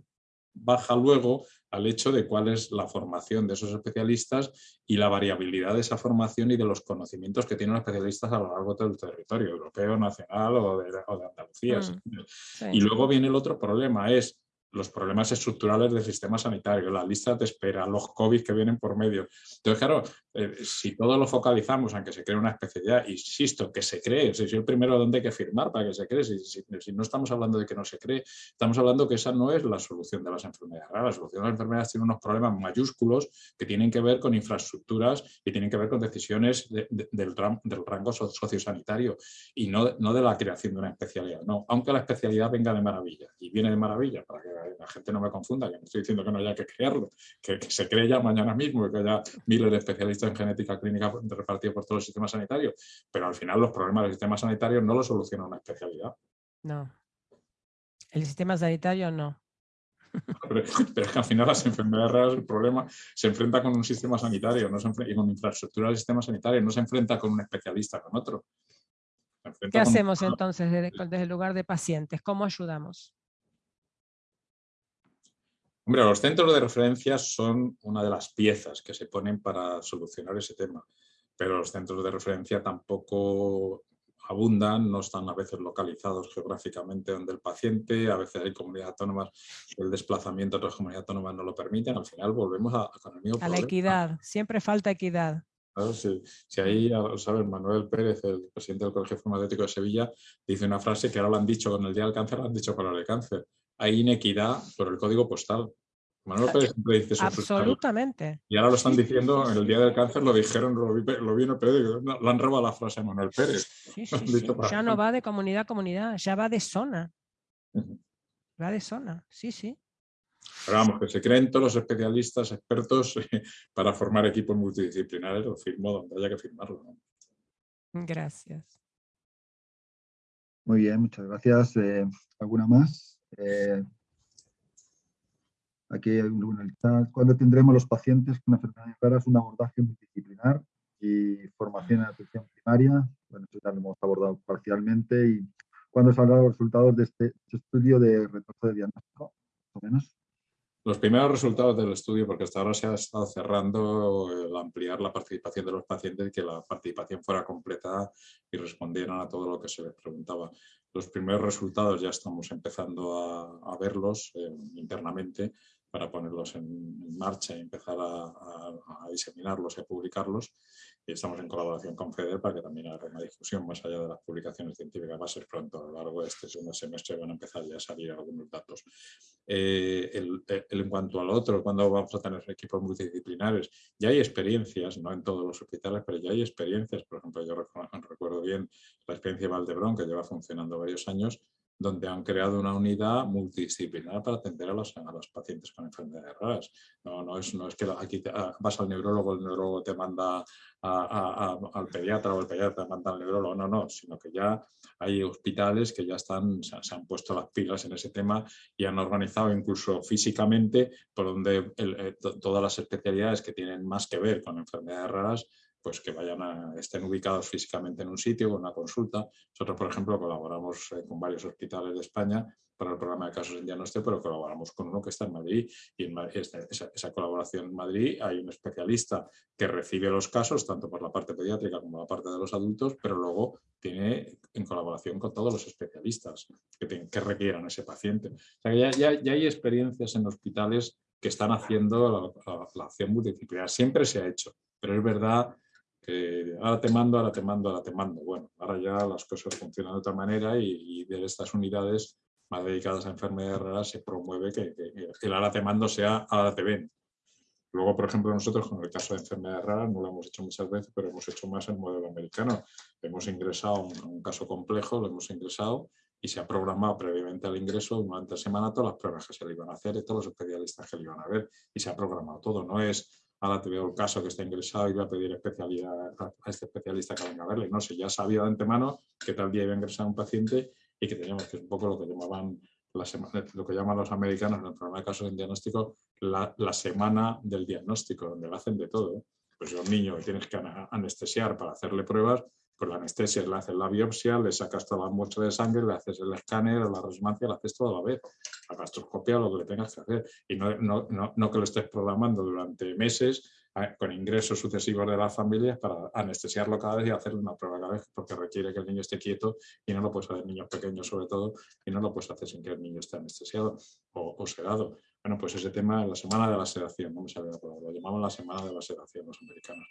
Baja luego al hecho de cuál es la formación de esos especialistas y la variabilidad de esa formación y de los conocimientos que tienen los especialistas a lo largo del territorio europeo, nacional o de, Andalucía. Mm, y luego viene el otro problema, es los problemas estructurales del sistema sanitario, las listas de espera, los COVID que vienen por medio. Entonces, claro, eh, si todo lo focalizamos en que se cree una especialidad, insisto, que se cree, si soy el primero donde hay que firmar para que se cree, si, no estamos hablando de que no se cree, estamos hablando que esa no es la solución de las enfermedades. La solución de las enfermedades tiene unos problemas mayúsculos que tienen que ver con infraestructuras y tienen que ver con decisiones del, del, rango sociosanitario y no, no de la creación de una especialidad. No, aunque la especialidad venga de maravilla y viene de maravilla para que la gente no me confunda, que no estoy diciendo que no haya que crearlo, que, se cree ya mañana mismo, que haya miles de especialistas en genética clínica repartidos por todo el sistema sanitario, pero al final los problemas del sistema sanitario no los soluciona una especialidad. No. El sistema sanitario no. [laughs] Pero, es que al final las enfermedades raras, el problema se enfrenta con un sistema sanitario no se y con infraestructura del sistema sanitario, no se enfrenta con un especialista, con otro. ¿Qué hacemos entonces desde el lugar de pacientes? ¿Cómo ayudamos? Hombre, los centros de referencia son una de las piezas que se ponen para solucionar ese tema, pero los centros de referencia tampoco abundan, no están a veces localizados geográficamente donde el paciente, a veces hay comunidades autónomas, el desplazamiento a otras comunidades autónomas no lo permiten, al final volvemos a, a la equidad, siempre falta equidad. Claro, si, si, ahí, ¿sabes? Manuel Pérez, el presidente del Colegio Farmacéutico de Sevilla, dice una frase que ahora lo han dicho con el Día del Cáncer, lo han dicho con el cáncer hay inequidad por el código postal. Manuel Pérez siempre dice eso. Absolutamente. Y ahora lo están diciendo en el Día del Cáncer, lo dijeron, lo vi, lo en el periódico, lo han robado la frase a Manuel Pérez. Sí, [laughs] sí, sí. Ya no va de comunidad a comunidad, ya va de zona. Va de zona, sí, sí. Pero vamos, que se creen todos los especialistas, expertos [laughs] para formar equipos multidisciplinares, lo firmo donde haya que firmarlo. Gracias. Muy bien, muchas gracias. Eh, ¿Alguna más? Eh, aquí hay un ¿Cuándo tendremos los pacientes con enfermedades raras un abordaje multidisciplinar y formación en atención primaria? Bueno, eso ya lo hemos abordado parcialmente. ¿Y cuándo saldrán los resultados de este, este estudio de retraso de diagnóstico? Más o menos. Los primeros resultados del estudio, porque hasta ahora se ha estado cerrando el ampliar la participación de los pacientes y que la participación fuera completa y respondieran a todo lo que se les preguntaba. Los primeros resultados ya estamos empezando a, verlos eh, internamente para ponerlos en, marcha y empezar a, diseminarlos y a publicarlos. Y estamos en colaboración con FEDER para que también haga una difusión más allá de las publicaciones científicas. Va a ser pronto, a lo largo de este segundo semestre van a empezar ya a salir algunos datos. Eh, en cuanto al otro, cuando vamos a tener equipos multidisciplinares, ya hay experiencias, no en todos los hospitales, pero ya hay experiencias. Por ejemplo, yo recuerdo bien la experiencia de Valdebrón, que lleva funcionando varios años, donde han creado una unidad multidisciplinar para atender a los, a los pacientes con enfermedades raras. No, no, es, no es que aquí ah, vas al neurólogo, el neurólogo te manda al pediatra o el pediatra te manda al neurólogo, no, no, sino que ya hay hospitales que ya están, se, han puesto las pilas en ese tema y han organizado incluso físicamente por donde eh, todas las especialidades que tienen más que ver con enfermedades raras pues que vayan a, estén ubicados físicamente en un sitio con una consulta. Nosotros, por ejemplo, colaboramos eh, con varios hospitales de España para el programa de casos en diagnóstico, pero colaboramos con uno que está en Madrid y en esa, colaboración en Madrid hay un especialista que recibe los casos tanto por la parte pediátrica como la parte de los adultos, pero luego tiene en colaboración con todos los especialistas que, que requieran ese paciente. O sea, ya, ya, hay experiencias en hospitales que están haciendo la, la acción multidisciplinar. Siempre se ha hecho, pero es verdad que ahora te mando, ahora te mando, ahora te mando. Bueno, ahora ya las cosas funcionan de otra manera y, de estas unidades más dedicadas a enfermedades raras se promueve que, el ahora te mando sea ahora te ven. Luego, por ejemplo, nosotros con el caso de enfermedades raras no lo hemos hecho muchas veces, pero hemos hecho más el modelo americano. Hemos ingresado un, un caso complejo, lo hemos ingresado y se ha programado previamente al ingreso durante la semana todas las pruebas que se le iban a hacer y todos los especialistas que le iban a ver y se ha programado todo. No es ahora te veo el caso que está ingresado y voy a pedir especialidad a, este especialista que venga a verle. No sé, ya sabía de antemano que tal día iba a ingresar un paciente y que teníamos que es un poco lo que llamaban la lo que llaman los americanos en el programa de casos en diagnóstico, la, la, semana del diagnóstico, donde lo hacen de todo. Pues si un niño que tienes que anestesiar para hacerle pruebas, con la anestesia, le haces la biopsia, le sacas toda la muestra de sangre, le haces el escáner, la resonancia, la haces toda a la vez, la gastroscopia, lo que le tengas que hacer. Y no, no, no, no que lo estés programando durante meses con ingresos sucesivos de las familias para anestesiarlo cada vez y hacerle una prueba cada vez, porque requiere que el niño esté quieto y no lo puedes hacer niños pequeños sobre todo, y no lo puedes hacer sin que el niño esté anestesiado o, sedado. Bueno, pues ese tema, la semana de la sedación, no me sabía lo llamamos la semana de la sedación los americanos.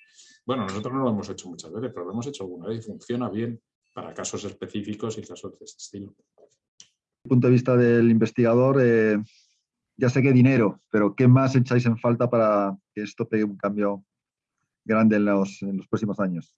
Bueno, nosotros no lo hemos hecho muchas veces, pero lo hemos hecho alguna vez y funciona bien para casos específicos y casos de este estilo. Desde el punto de vista del investigador, eh, ya sé que dinero, pero ¿qué más echáis en falta para que esto pegue un cambio grande en los, en los próximos años?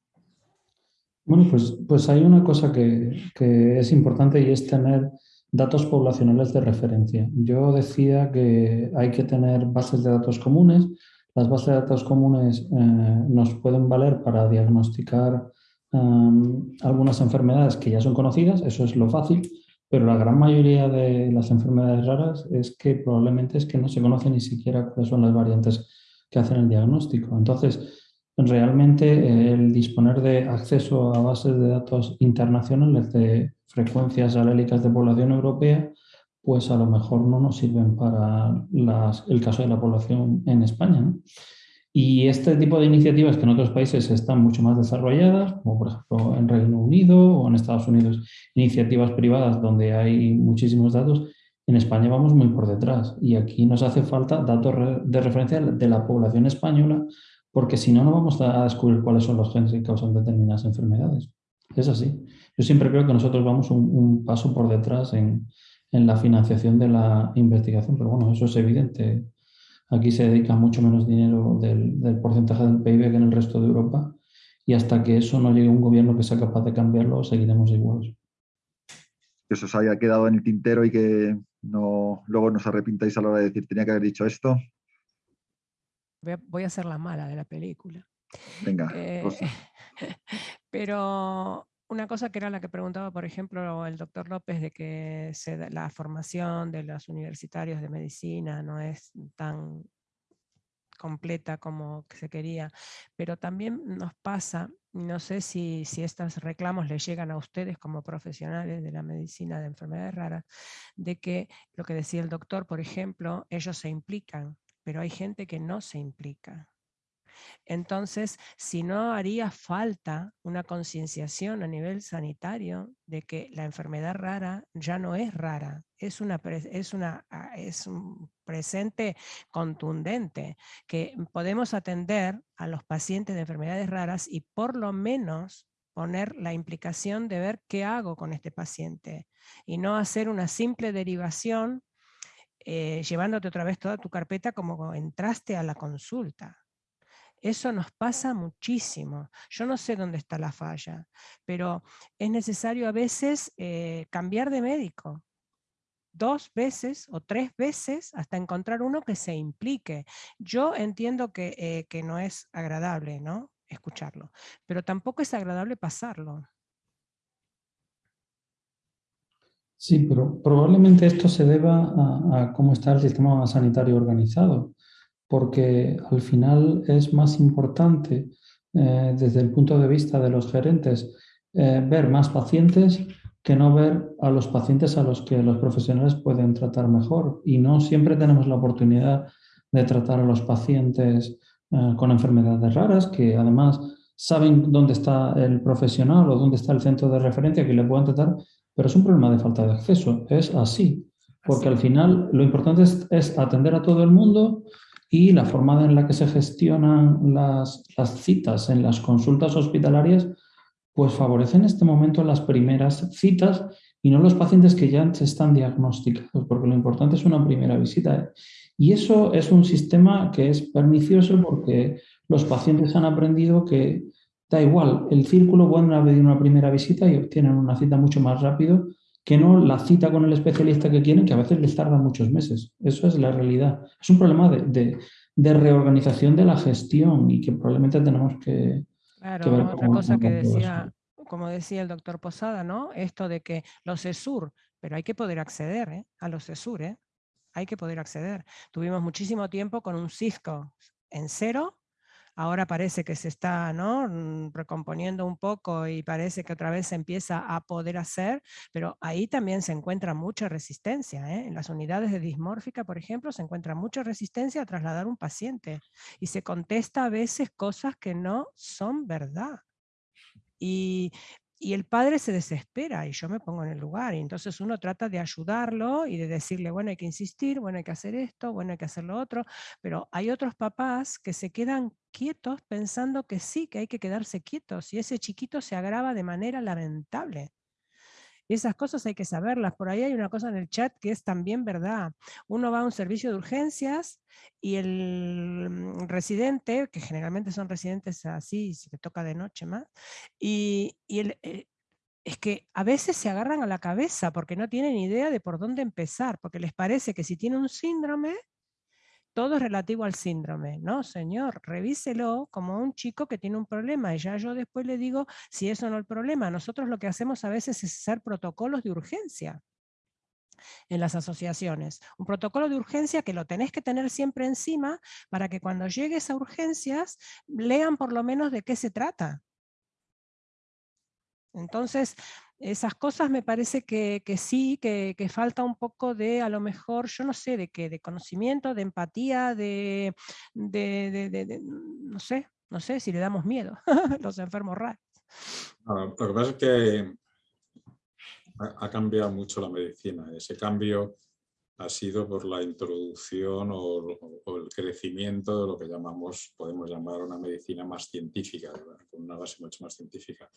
Bueno, pues, pues hay una cosa que, que, es importante y es tener datos poblacionales de referencia. Yo decía que hay que tener bases de datos comunes. Las bases de datos comunes eh, nos pueden valer para diagnosticar um, algunas enfermedades que ya son conocidas, eso es lo fácil, pero la gran mayoría de las enfermedades raras es que probablemente es que no se conoce ni siquiera cuáles son las variantes que hacen el diagnóstico. Entonces, realmente eh, el disponer de acceso a bases de datos internacionales de frecuencias alélicas de población europea, pues a lo mejor no nos sirven para el caso de la población en España. ¿no? Y este tipo de iniciativas que en otros países están mucho más desarrolladas, como por ejemplo en Reino Unido o en Estados Unidos, iniciativas privadas donde hay muchísimos datos, en España vamos muy por detrás y aquí nos hace falta datos de referencia de la población española porque si no, no vamos a descubrir cuáles son los genes que causan determinadas enfermedades. Es así. Yo siempre creo que nosotros vamos un, paso por detrás en, en la financiación de la investigación, pero bueno, eso es evidente Aquí se dedica mucho menos dinero del, porcentaje del PIB que en el resto de Europa y hasta que eso no llegue a un gobierno que sea capaz de cambiarlo, seguiremos iguales. Que eso os haya quedado en el tintero y que no, luego nos arrepintáis a la hora de decir tenía que haber dicho esto. Voy a, ser la mala de la película. Venga. Eh, [laughs] pero una cosa que era la que preguntaba, por ejemplo, el doctor López, de que la formación de los universitarios de medicina no es tan completa como se quería, pero también nos pasa, no sé si, si estos reclamos les llegan a ustedes como profesionales de la medicina de enfermedades raras, de que lo que decía el doctor, por ejemplo, ellos se implican, pero hay gente que no se implica. Entonces, si no haría falta una concienciación a nivel sanitario de que la enfermedad rara ya no es rara, es, una, es, una, ah, es un presente contundente, que podemos atender a los pacientes de enfermedades raras y por lo menos poner la implicación de ver qué hago con este paciente y no hacer una simple derivación eh, llevándote otra vez toda tu carpeta como entraste a la consulta. Eso nos pasa muchísimo. Yo no sé dónde está la falla, pero es necesario a veces eh, cambiar de médico dos veces o tres veces hasta encontrar uno que se implique. Yo entiendo que, eh, que no es agradable ¿no? escucharlo, pero tampoco es agradable pasarlo. Sí, pero probablemente esto se deba a cómo está el sistema sanitario organizado porque al final es más importante eh, desde el punto de vista de los gerentes, eh, ver más pacientes que no ver a los pacientes a los que los profesionales pueden tratar mejor. Y no siempre tenemos la oportunidad de tratar a los pacientes eh, con enfermedades raras, que además saben dónde está el profesional o dónde está el centro de referencia que le puedan tratar, pero es un problema de falta de acceso. Es así. Porque al final lo importante es, atender a todo el mundo y la forma en la que se gestionan las, las citas en las consultas hospitalarias pues favorece en este momento las primeras citas y no los pacientes que ya están diagnosticados, porque lo importante es una primera visita. Y eso es un sistema que es pernicioso porque los pacientes han aprendido que da igual, el círculo pueden haber una primera visita y obtienen una cita mucho más rápido que no la cita con el especialista que quieren, que a veces les tarda muchos meses. Eso es la realidad. Es un problema de, de reorganización de la gestión y que probablemente tenemos que, Claro, otra cosa que decía, como decía el doctor Posada, ¿no? Esto de que los ESUR, pero hay que poder acceder ¿eh? a los ESUR, ¿eh? hay que poder acceder. Tuvimos muchísimo tiempo con un Cisco en cero ahora parece que se está ¿no? Mm, recomponiendo un poco y parece que otra vez se empieza a poder hacer, pero ahí también se encuentra mucha resistencia. ¿eh? En las unidades de dismórfica, por ejemplo, se encuentra mucha resistencia a trasladar un paciente y se contesta a veces cosas que no son verdad. Y y el padre se desespera y yo me pongo en el lugar. Y entonces uno trata de ayudarlo y de decirle, bueno, hay que insistir, bueno, hay que hacer esto, bueno, hay que hacer lo otro. Pero hay otros papás que se quedan quietos pensando que sí, que hay que quedarse quietos. Y ese chiquito se agrava de manera lamentable. Y esas cosas hay que saberlas. Por ahí hay una cosa en el chat que es también verdad. Uno va a un servicio de urgencias y el mm, residente, que generalmente son residentes así, si te toca de noche más, y, eh, es que a veces se agarran a la cabeza porque no tienen idea de por dónde empezar, porque les parece que si tiene un síndrome, todo relativo al síndrome. No, señor, revíselo como un chico que tiene un problema y ya yo después le digo si eso no es el problema. Nosotros lo que hacemos a veces es hacer protocolos de urgencia en las asociaciones. Un protocolo de urgencia que lo tenés que tener siempre encima para que cuando llegues a urgencias lean por lo menos de qué se trata. Entonces, esas cosas me parece que, sí, que, falta un poco de, a lo mejor, yo no sé, de qué, de conocimiento, de empatía, de, no sé, no sé si le damos miedo [laughs] los enfermos raros. lo que pasa es que ha, cambiado mucho la medicina. Ese cambio ha sido por la introducción o, el crecimiento de lo que llamamos, podemos llamar una medicina más científica, con una base mucho más científica.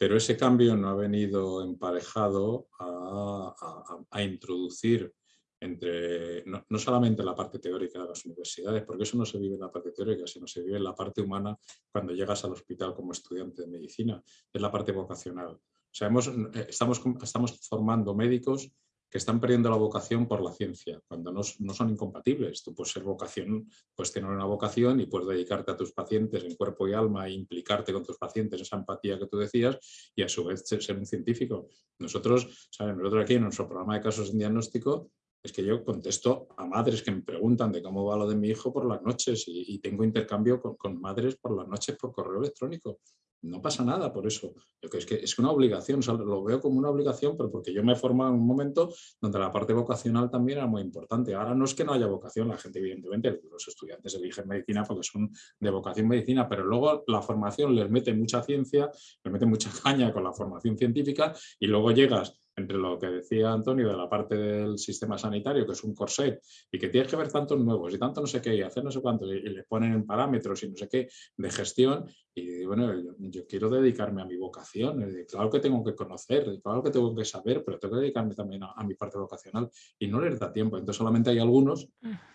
Pero ese cambio no ha venido emparejado a, introducir entre, no, solamente la parte teórica de las universidades, porque eso no se vive en la parte teórica, sino se vive en la parte humana cuando llegas al hospital como estudiante de medicina, es la parte vocacional. O eh, estamos, estamos formando médicos que están perdiendo la vocación por la ciencia, cuando no, son incompatibles. Tú puedes ser vocación, puedes tener una vocación y puedes dedicarte a tus pacientes en cuerpo y alma e implicarte con tus pacientes, esa empatía que tú decías, y a su vez ser, un científico. Nosotros, ¿saben? nosotros aquí en nuestro programa de casos en diagnóstico, es que yo contesto a madres que me preguntan de cómo va lo de mi hijo por las noches y, tengo intercambio con, madres por las noches por correo electrónico no pasa nada por eso. Es que es una obligación, lo veo como una obligación, pero porque yo me he formado en un momento donde la parte vocacional también era muy importante. Ahora no es que no haya vocación, la gente evidentemente, los estudiantes eligen medicina porque son de vocación medicina, pero luego la formación les mete mucha ciencia, les mete mucha [laughs] caña con la formación científica y luego llegas entre lo que decía Antonio de la parte del sistema sanitario, que es un corset, y que tienes que ver tantos nuevos y tanto no sé qué, y hacer no sé cuánto, y, le ponen parámetros y no sé qué de gestión, y bueno, yo, quiero dedicarme a mi vocación, claro que tengo que conocer, claro que tengo que saber, pero tengo que dedicarme también a, mi parte vocacional, y no les da tiempo. Entonces solamente hay algunos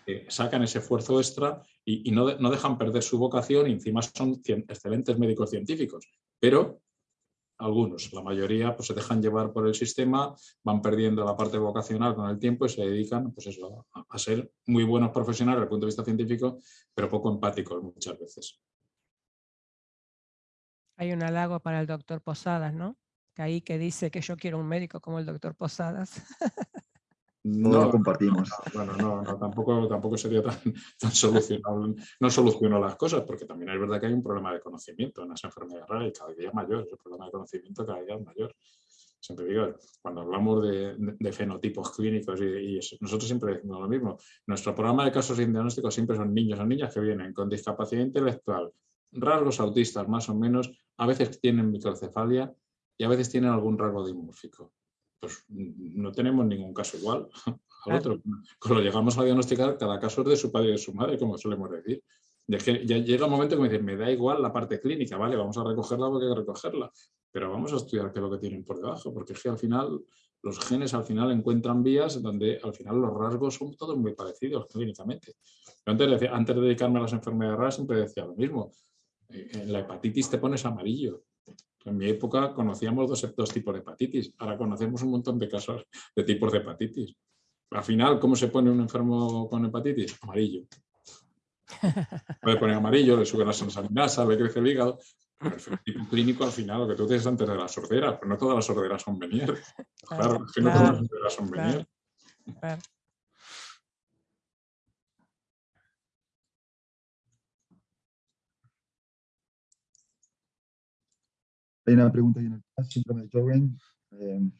que sacan ese esfuerzo extra y, no, no dejan perder su vocación, y encima son excelentes médicos científicos, pero algunos, la mayoría pues, se dejan llevar por el sistema, van perdiendo la parte vocacional con el tiempo y se dedican pues a, ser muy buenos profesionales desde el punto de vista científico, pero poco empáticos muchas veces. Hay un halago para el doctor Posadas, ¿no? Que ahí que dice que yo quiero un médico como el doctor Posadas. [laughs] no lo compartimos. bueno, no, no, tampoco, tampoco sería tan, [laughs] tan solucionable. No soluciono las cosas, porque también es verdad que hay un problema de conocimiento en las enfermedades raras y cada día mayor. El problema de conocimiento cada día es mayor. Siempre digo, cuando hablamos de, fenotipos clínicos y, nosotros siempre decimos lo mismo. Nuestro programa de casos diagnósticos siempre son niños o niñas que vienen con discapacidad intelectual, rasgos autistas más o menos, a veces tienen microcefalia y a veces tienen algún rasgo dimórfico pues no tenemos ningún caso igual [laughs] al otro. Cuando llegamos a diagnosticar, cada caso es de su padre y de su madre, como solemos decir. que ya llega un momento que me dicen, me da igual la parte clínica, vale, vamos a recogerla porque hay que recogerla, pero vamos a estudiar qué es lo que tienen por debajo, porque es que al final los genes al final encuentran vías donde al final los rasgos son todos muy parecidos clínicamente. antes, antes de dedicarme a las enfermedades raras siempre decía lo mismo, eh, en la hepatitis te pones amarillo, en mi época conocíamos dos, tipos de hepatitis, ahora conocemos un montón de casos de tipos de hepatitis. Al final, ¿cómo se pone un enfermo con hepatitis? Amarillo. Puede poner amarillo, le sube la transaminasa, le crece el hígado. El tipo clínico, al final, lo que tú dices antes de la sordera, pero no todas las sorderas son venir. Claro, es que no todas las sorderas son venir. Hay una pregunta ahí en el chat, síndrome de Jorgen. Eh,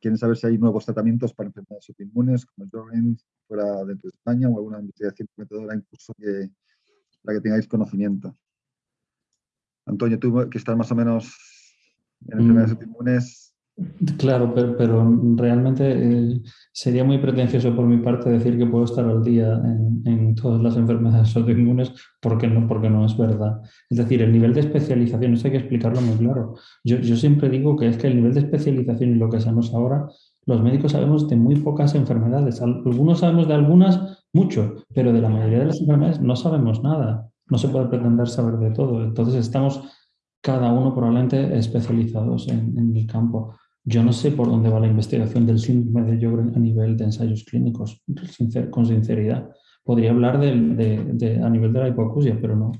quieren saber si hay nuevos tratamientos para enfermedades autoinmunes como Jorgen fuera dentro de España o alguna investigación prometedora incluso que la que tengáis conocimiento. Antonio, tú que estás más o menos en enfermedades mm. autoinmunes, Claro, pero, realmente eh, sería muy pretencioso por mi parte decir que puedo estar al día en, todas las enfermedades [laughs] autoinmunes porque no, porque no es verdad. Es decir, el nivel de especialización, eso hay que explicarlo muy claro. Yo, yo siempre digo que es que el nivel de especialización y lo que sabemos ahora, los médicos sabemos de muy pocas enfermedades. Algunos sabemos de algunas mucho, pero de la mayoría de las enfermedades no sabemos nada. No se puede pretender saber de todo. Entonces estamos cada uno probablemente especializados en, en el campo. Yo no sé por dónde va la investigación del síndrome de Sjögren a nivel de ensayos clínicos, con sinceridad. Podría hablar de, a nivel de la hipoacusia, pero no.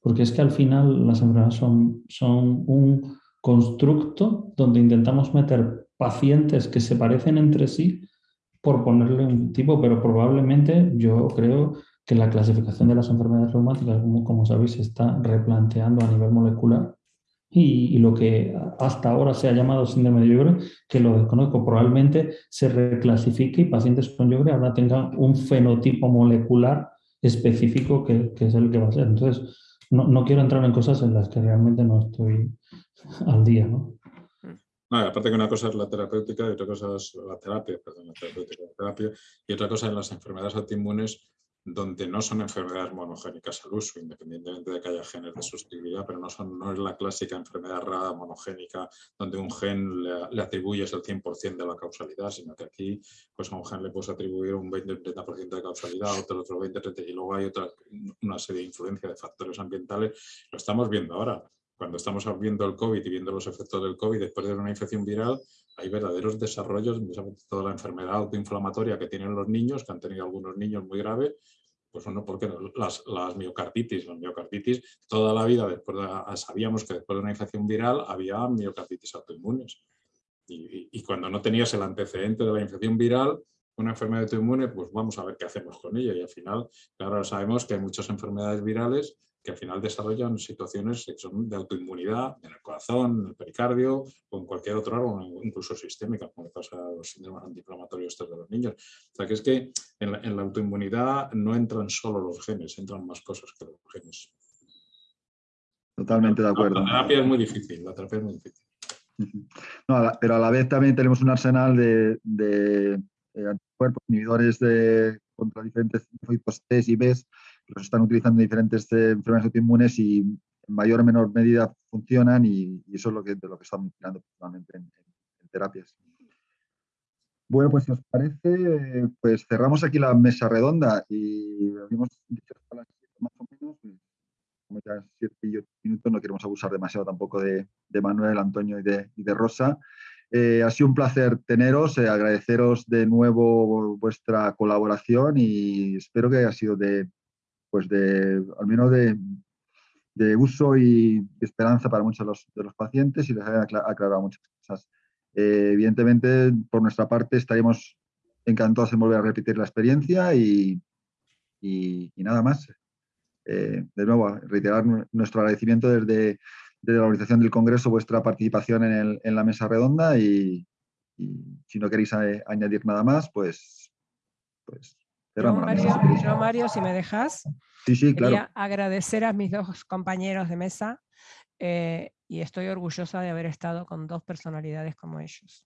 Porque es que al final las enfermedades son, son un constructo donde intentamos meter pacientes que se parecen entre sí por ponerle un tipo, pero probablemente yo creo que la clasificación de las enfermedades reumáticas, como, como sabéis, se está replanteando a nivel molecular y, lo que hasta ahora se ha llamado síndrome de Yogre, que lo desconozco, probablemente se reclasifique y pacientes con Yogre ahora tengan un fenotipo molecular específico que, es el que va a ser. Entonces, no, no, quiero entrar en cosas en las que realmente no estoy [laughs] al día. ¿no? aparte que una cosa es la terapéutica y otra cosa es la terapia, perdón, la terapéutica, la terapia, y otra cosa en las enfermedades autoinmunes donde no son enfermedades monogénicas al uso, independientemente de que haya genes de sustituibilidad, pero no, son, no es la clásica enfermedad rara monogénica donde un gen le, atribuyes el 100% de la causalidad, sino que aquí pues a un gen le puedes atribuir un 20-30% de causalidad, otro otro 20-30% y luego hay otra, una serie de influencia de factores ambientales. Lo estamos viendo ahora. Cuando estamos viendo el COVID y viendo los efectos del COVID después de una infección viral, hay verdaderos desarrollos, toda la enfermedad autoinflamatoria que tienen los niños, que han tenido algunos niños muy graves, pues bueno, porque las, las miocarditis, las miocarditis, toda la vida sabíamos que después de una infección viral había miocarditis autoinmunes. Y, y, cuando no tenías el antecedente de la infección viral, una enfermedad autoinmune, pues vamos a ver qué hacemos con ella. Y al final, claro, sabemos que hay muchas enfermedades virales que al final desarrollan situaciones de autoinmunidad en el corazón, en el pericardio o en cualquier otro órgano, incluso sistémica, como pasa los síndromes antiinflamatorios de los niños. O sea que es que en la, autoinmunidad no entran solo los genes, entran más cosas que los genes. Totalmente de acuerdo. La, terapia es muy difícil, la terapia es muy difícil. pero a la vez también tenemos un arsenal de, de, anticuerpos, inhibidores de, contra diferentes linfocitos T y B los están utilizando en diferentes enfermedades autoinmunes y en mayor o menor medida funcionan y, eso es lo que, de lo que estamos mirando principalmente en, terapias. Bueno, pues si os parece, pues cerramos aquí la mesa redonda y habíamos dicho hasta las 7 más o menos, pues, como ya 7 y 8 minutos, no queremos abusar demasiado tampoco de, Manuel, Antonio y de, y de Rosa. Eh, ha sido un placer teneros, eh, agradeceros de nuevo vuestra colaboración y espero que haya sido de, pues de, al menos de, uso y esperanza para muchos de los, pacientes y les haya aclarado muchas cosas. Eh, evidentemente, por nuestra parte, estaríamos encantados en volver a repetir la experiencia y, nada más. Eh, de nuevo, reiterar nuestro agradecimiento desde, la organización del Congreso, vuestra participación en, la mesa redonda y, si no queréis añadir nada más, pues, pues cerramos Mario. Yo, Mario, si me dejas, sí, sí, quería agradecer a mis dos compañeros de mesa eh, y estoy orgullosa de haber estado con dos personalidades como ellos.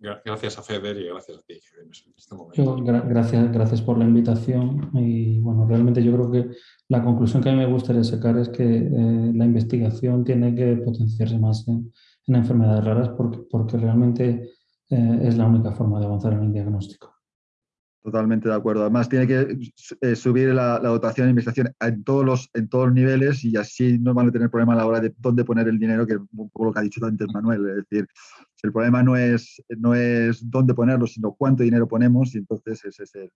Gracias a Feder y gracias a ti. Este gracias, gracias por la invitación y bueno, realmente yo creo que la conclusión que a mí me gustaría sacar es que eh, la investigación tiene que potenciarse más en, enfermedades raras porque, porque realmente eh, es la única forma de avanzar en el diagnóstico. Totalmente de acuerdo. Además, tiene que eh, subir la, dotación de investigación en todos, los, en todos los niveles y así no van a tener problema a la hora de dónde poner el dinero, que es un poco lo que ha dicho antes Manuel. Es decir, el problema no es, no es dónde ponerlo, sino cuánto dinero ponemos y entonces ese es el,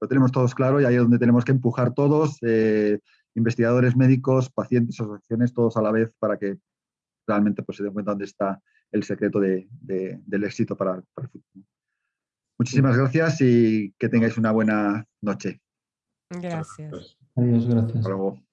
lo tenemos todos claro y ahí es donde tenemos que empujar todos, eh, investigadores, médicos, pacientes, asociaciones, todos a la vez para que realmente pues, se den cuenta dónde está el secreto de, del éxito para, para el futuro. Muchísimas gracias y que tengáis una buena noche. Gracias. Adiós, gracias. Hasta luego.